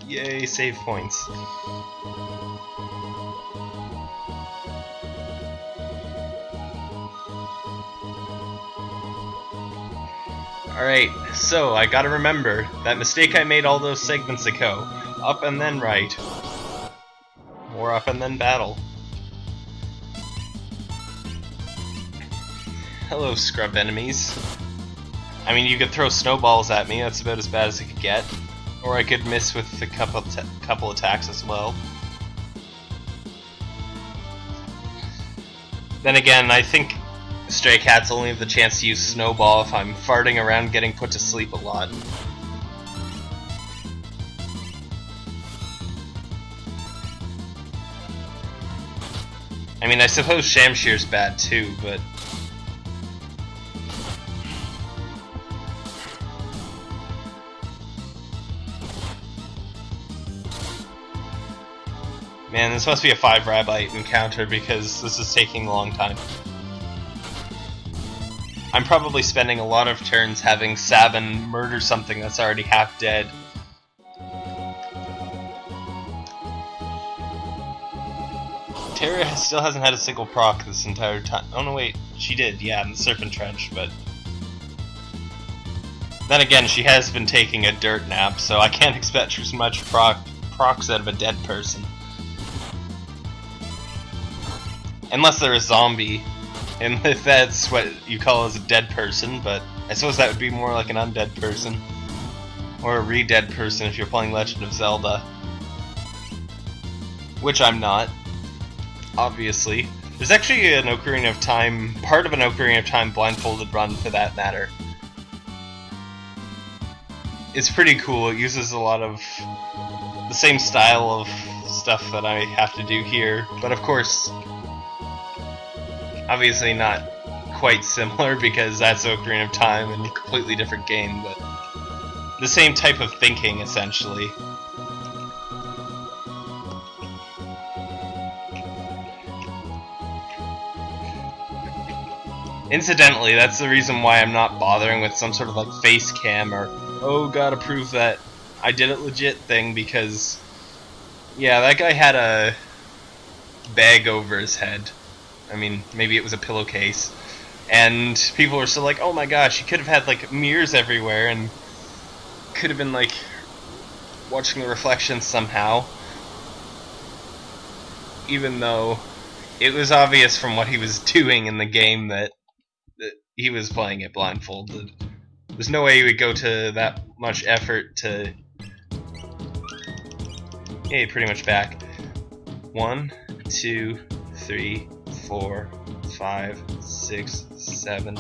Yay, save points. Alright, so I gotta remember that mistake I made all those segments ago. Up and then right. More up and then battle. Hello, scrub enemies. I mean, you could throw snowballs at me, that's about as bad as it could get. Or I could miss with a couple, couple attacks as well. Then again, I think Stray Cats only have the chance to use Snowball if I'm farting around getting put to sleep a lot. I mean, I suppose Shamshir's bad too, but Man, this must be a 5 Rabite encounter because this is taking a long time. I'm probably spending a lot of turns having Sabin murder something that's already half dead. Terra still hasn't had a single proc this entire time. Oh no, wait, she did, yeah, in the Serpent Trench, but... Then again, she has been taking a dirt nap, so I can't expect as much proc procs out of a dead person. Unless they're a zombie, and if that's what you call as a dead person, but I suppose that would be more like an undead person. Or a re-dead person if you're playing Legend of Zelda. Which I'm not, obviously. There's actually an Ocarina of Time, part of an Ocarina of Time blindfolded run for that matter. It's pretty cool, it uses a lot of the same style of stuff that I have to do here, but of course Obviously not quite similar because that's Ocarina of Time and a completely different game, but the same type of thinking essentially. Incidentally, that's the reason why I'm not bothering with some sort of like face cam or oh gotta prove that I did it legit thing because yeah, that guy had a bag over his head. I mean, maybe it was a pillowcase. And people were still like, oh my gosh, you could have had like mirrors everywhere and could have been like watching the reflections somehow. Even though it was obvious from what he was doing in the game that, that he was playing it blindfolded. There's no way he would go to that much effort to. Hey, pretty much back. One, two, three, four, five, six, seven.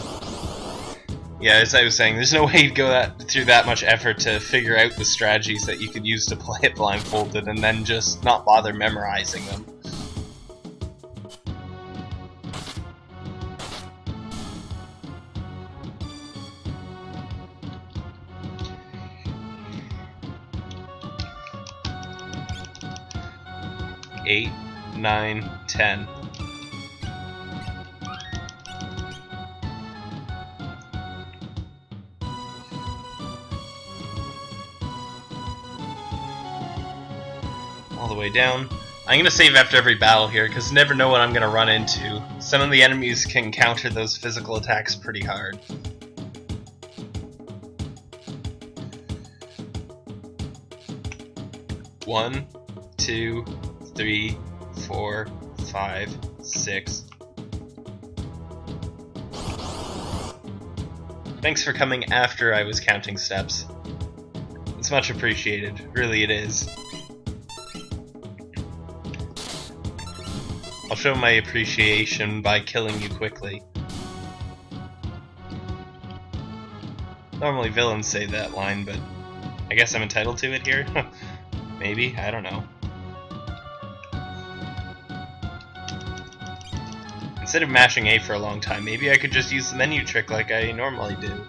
Yeah, as I was saying, there's no way you'd go that through that much effort to figure out the strategies that you could use to play it blindfolded and then just not bother memorizing them. Eight, nine, ten. Way down. I'm gonna save after every battle here, because never know what I'm gonna run into. Some of the enemies can counter those physical attacks pretty hard. One, two, three, four, five, six. Thanks for coming after I was counting steps. It's much appreciated. Really, it is. I'll show my appreciation by killing you quickly. Normally villains say that line, but I guess I'm entitled to it here? Maybe, I don't know. Instead of mashing A for a long time, maybe I could just use the menu trick like I normally do.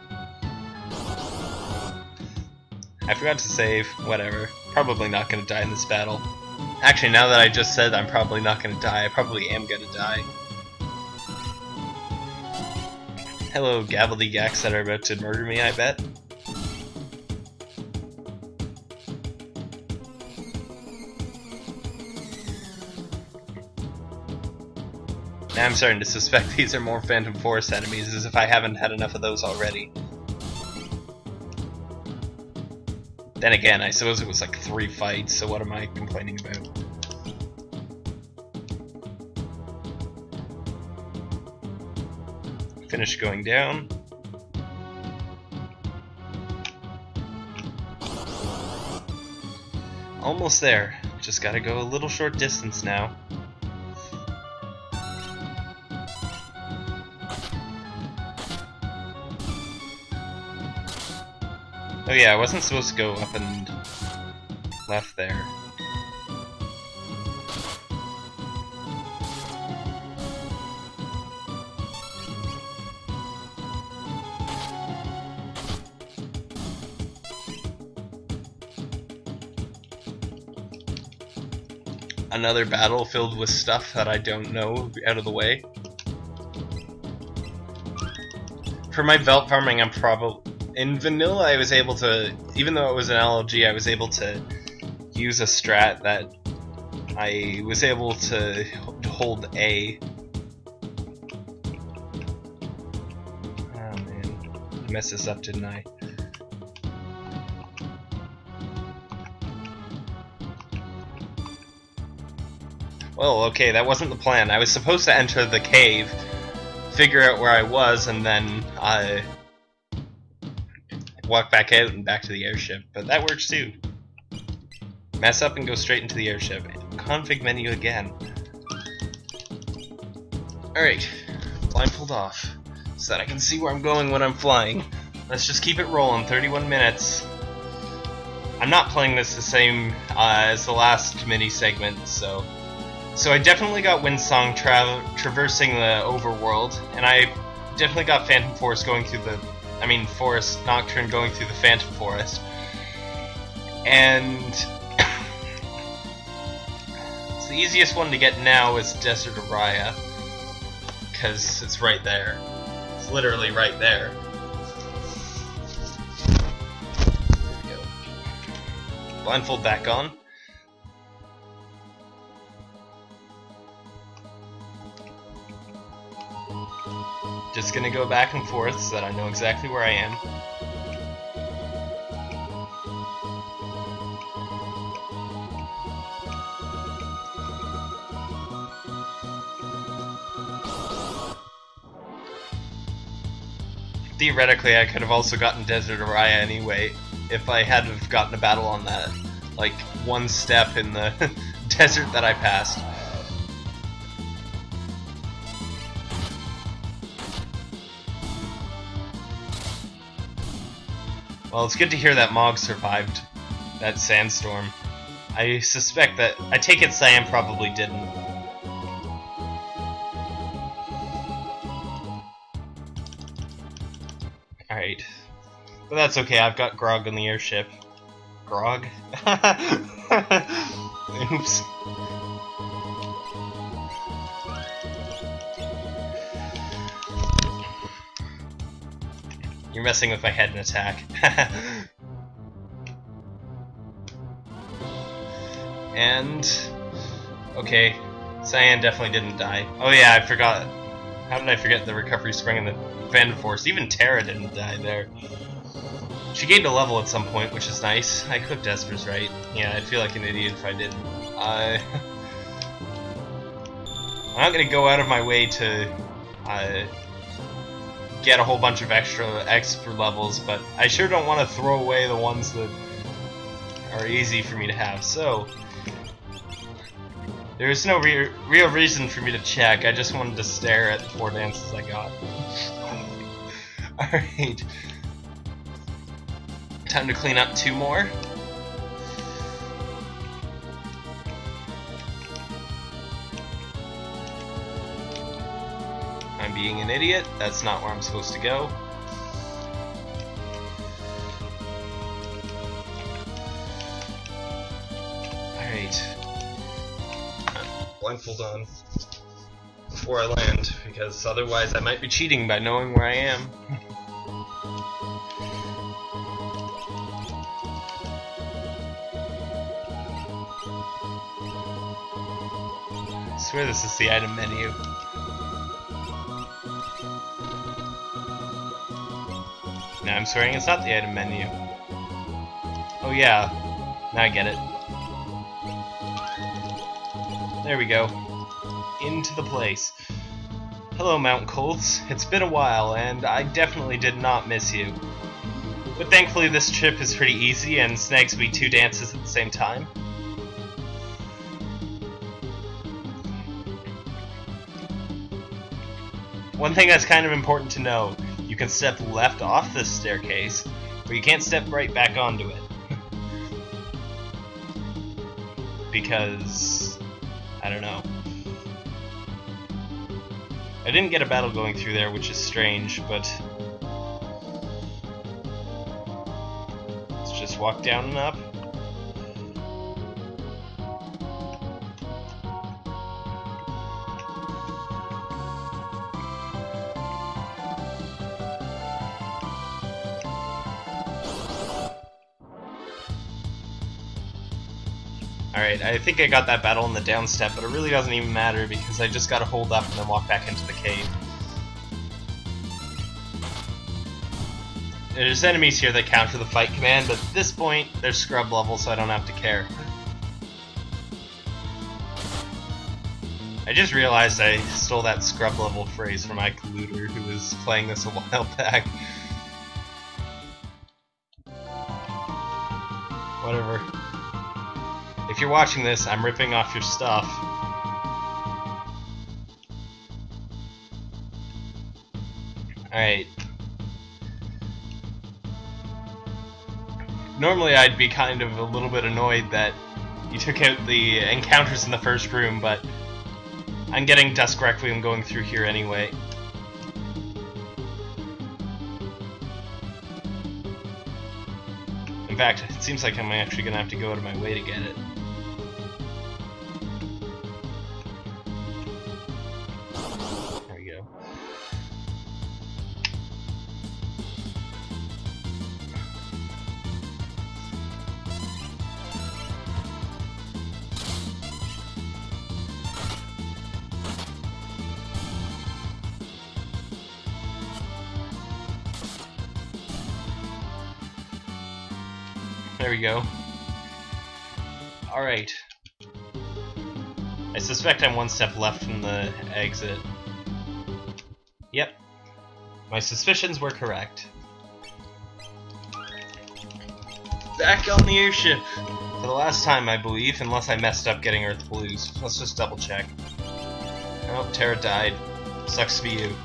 I forgot to save, whatever. Probably not gonna die in this battle. Actually, now that I just said I'm probably not gonna die, I probably am gonna die. Hello, Gabbledygaks that are about to murder me, I bet. Now I'm starting to suspect these are more Phantom Forest enemies, as if I haven't had enough of those already. Then again, I suppose it was like three fights, so what am I complaining about? Finish going down. Almost there. Just gotta go a little short distance now. Oh yeah, I wasn't supposed to go up and left there. Another battle filled with stuff that I don't know out of the way. For my Veldt farming, I'm probably in vanilla I was able to even though it was an LLG I was able to use a strat that I was able to hold A. Oh man. I messed this up didn't I? Well okay that wasn't the plan. I was supposed to enter the cave figure out where I was and then uh, walk back out and back to the airship, but that works too. Mess up and go straight into the airship. Config menu again. Alright, blindfold off, so that I can see where I'm going when I'm flying. Let's just keep it rolling, 31 minutes. I'm not playing this the same uh, as the last mini segment, so... So I definitely got Windsong tra traversing the overworld, and I definitely got Phantom Force going through the I mean Forest Nocturne going through the Phantom Forest. And the easiest one to get now is Desert Aria. Because it's right there. It's literally right there. there Blindfold back on. Just gonna go back and forth so that I know exactly where I am. Theoretically, I could have also gotten Desert Aria anyway, if I hadn't have gotten a battle on that, like, one step in the desert that I passed. Well, it's good to hear that Mog survived that sandstorm. I suspect that... I take it Cyan probably didn't. Alright. But that's okay, I've got Grog on the airship. Grog? Oops. You're messing with my head and attack. and... Okay, Cyan definitely didn't die. Oh yeah, I forgot. How did I forget the recovery spring and the Phantom Forest? Even Terra didn't die there. She gained a level at some point, which is nice. I cooked Esper's right. Yeah, I'd feel like an idiot if I didn't. Uh, I'm not gonna go out of my way to uh, get a whole bunch of extra extra levels, but I sure don't want to throw away the ones that are easy for me to have. So there is no re real reason for me to check. I just wanted to stare at the four dances I got. Alright. Time to clean up two more. Being an idiot. That's not where I'm supposed to go. Alright. Blindfold on before I land, because otherwise I might be cheating by knowing where I am. I swear this is the item menu. No, I'm swearing it's not the item menu. Oh yeah, now I get it. There we go. Into the place. Hello, Mount Kolts. It's been a while, and I definitely did not miss you. But thankfully this trip is pretty easy and snags me two dances at the same time. One thing that's kind of important to know, can step left off this staircase, but you can't step right back onto it. because I don't know. I didn't get a battle going through there, which is strange, but... Let's just walk down and up. Alright, I think I got that battle in the down step, but it really doesn't even matter because I just gotta hold up and then walk back into the cave. There's enemies here that counter the fight command, but at this point, they're scrub level, so I don't have to care. I just realized I stole that scrub level phrase from Ike Looter, who was playing this a while back. If you're watching this, I'm ripping off your stuff. Alright. Normally I'd be kind of a little bit annoyed that you took out the encounters in the first room, but I'm getting Dusk Requiem going through here anyway. In fact, it seems like I'm actually going to have to go out of my way to get it. We go. Alright. I suspect I'm one step left from the exit. Yep. My suspicions were correct. Back on the airship! For the last time, I believe, unless I messed up getting Earth Blues. Let's just double check. Oh, Terra died. Sucks be you.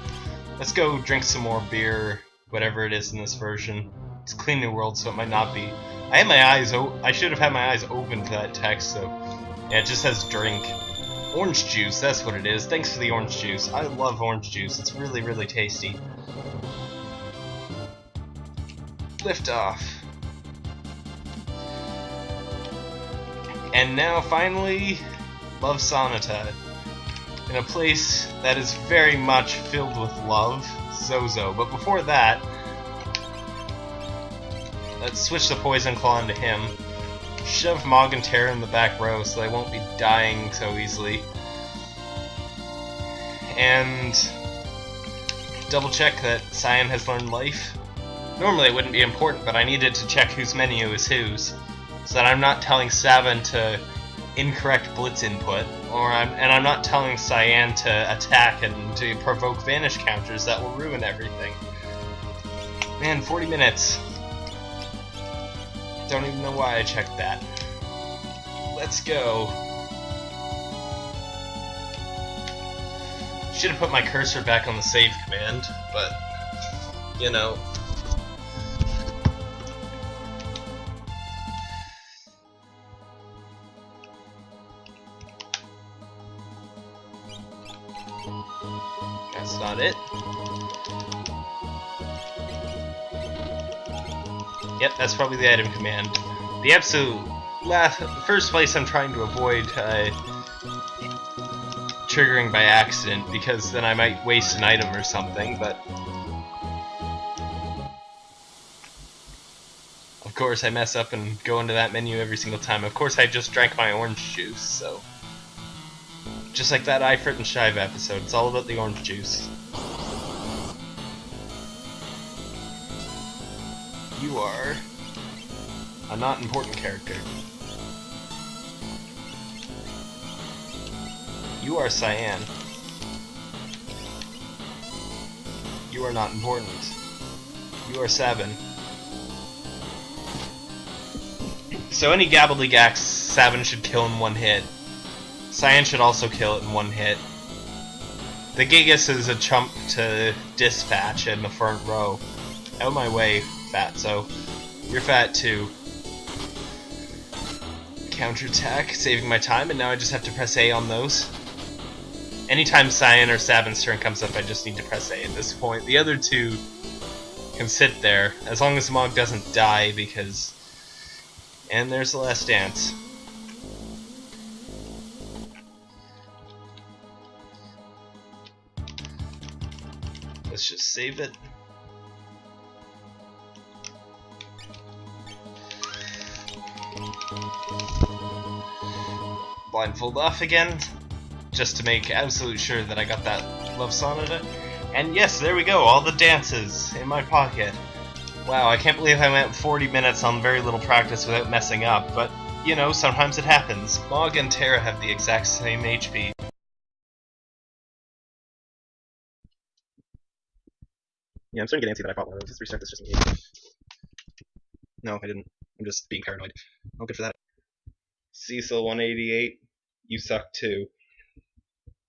Let's go drink some more beer, whatever it is in this version. It's Clean New World, so it might not be. I had my eyes. I should have had my eyes open to that text. So yeah, it just says drink. Orange juice. That's what it is. Thanks for the orange juice. I love orange juice. It's really, really tasty. Lift off. And now, finally, Love Sonata. In a place that is very much filled with love, Zozo. But before that, Let's switch the Poison Claw into him. Shove Mog and Terra in the back row so they won't be dying so easily. And double check that Cyan has learned life. Normally it wouldn't be important, but I needed to check whose menu is whose, so that I'm not telling Sabin to incorrect blitz input, or I'm and I'm not telling Cyan to attack and to provoke vanish counters that will ruin everything. Man, 40 minutes. Don't even know why I checked that. Let's go. Should have put my cursor back on the save command, but you know. That's probably the item command. The absolute last, first place I'm trying to avoid uh, triggering by accident because then I might waste an item or something, but of course I mess up and go into that menu every single time. Of course I just drank my orange juice, so just like that Ifrit and Shiva episode, it's all about the orange juice. You are a not important character. You are Cyan. You are not important. You are Sabin. So any Gabbledygax, Sabin should kill in one hit. Cyan should also kill it in one hit. The Gigas is a chump to dispatch in the front row. Out of my way, Fatso. You're fat too. Counterattack, saving my time, and now I just have to press A on those. Anytime Cyan or Sabin's turn comes up, I just need to press A at this point. The other two can sit there, as long as Mog doesn't die, because... And there's the last dance. Let's just save it. Blindfold off again, just to make absolute sure that I got that love sonata. And yes, there we go, all the dances in my pocket. Wow, I can't believe I went 40 minutes on very little practice without messing up, but, you know, sometimes it happens. Mog and Terra have the exact same HP. Yeah, I'm starting to get antsy that I bought one of those. Let's restart this just in case. No, I didn't. I'm just being paranoid. Oh, good for that. Cecil 188, you suck too.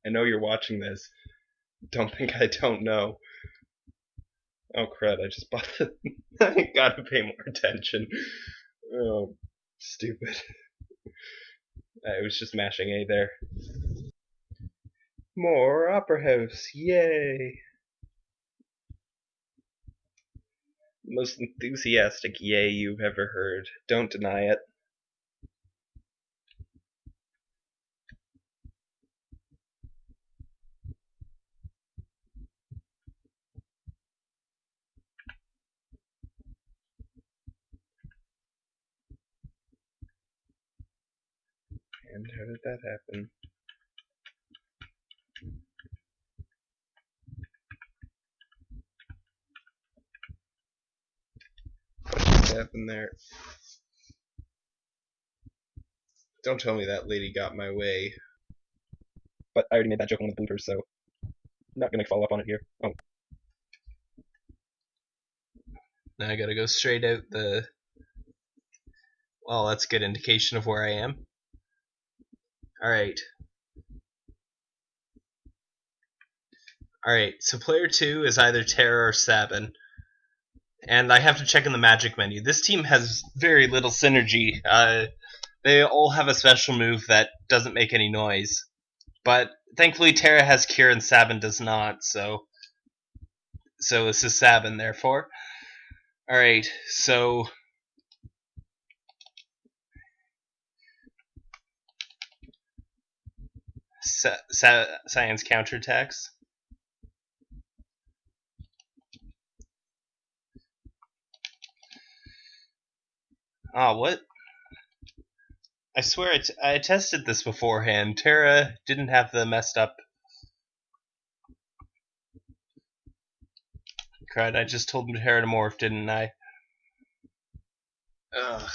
I know you're watching this. Don't think I don't know. Oh crud, I just bought the I gotta pay more attention. Oh stupid. I was just mashing A there. More Opera House, yay! Most enthusiastic yay you've ever heard. Don't deny it. And how did that happen? What just happened there? Don't tell me that lady got my way. But I already made that joke on the bloopers, so I'm not gonna follow up on it here. Oh, Now I gotta go straight out the. Well, that's a good indication of where I am. Alright. Alright, so player 2 is either Terra or Sabin. And I have to check in the magic menu. This team has very little synergy. Uh, they all have a special move that doesn't make any noise. But thankfully Terra has cure and Sabin does not, so so this is Sabin therefore. Alright, so Sa- Cyan's counterattacks. Ah, what? I swear I, tested this beforehand. Terra didn't have the messed up crud! I just told him to morph, didn't I? Ugh.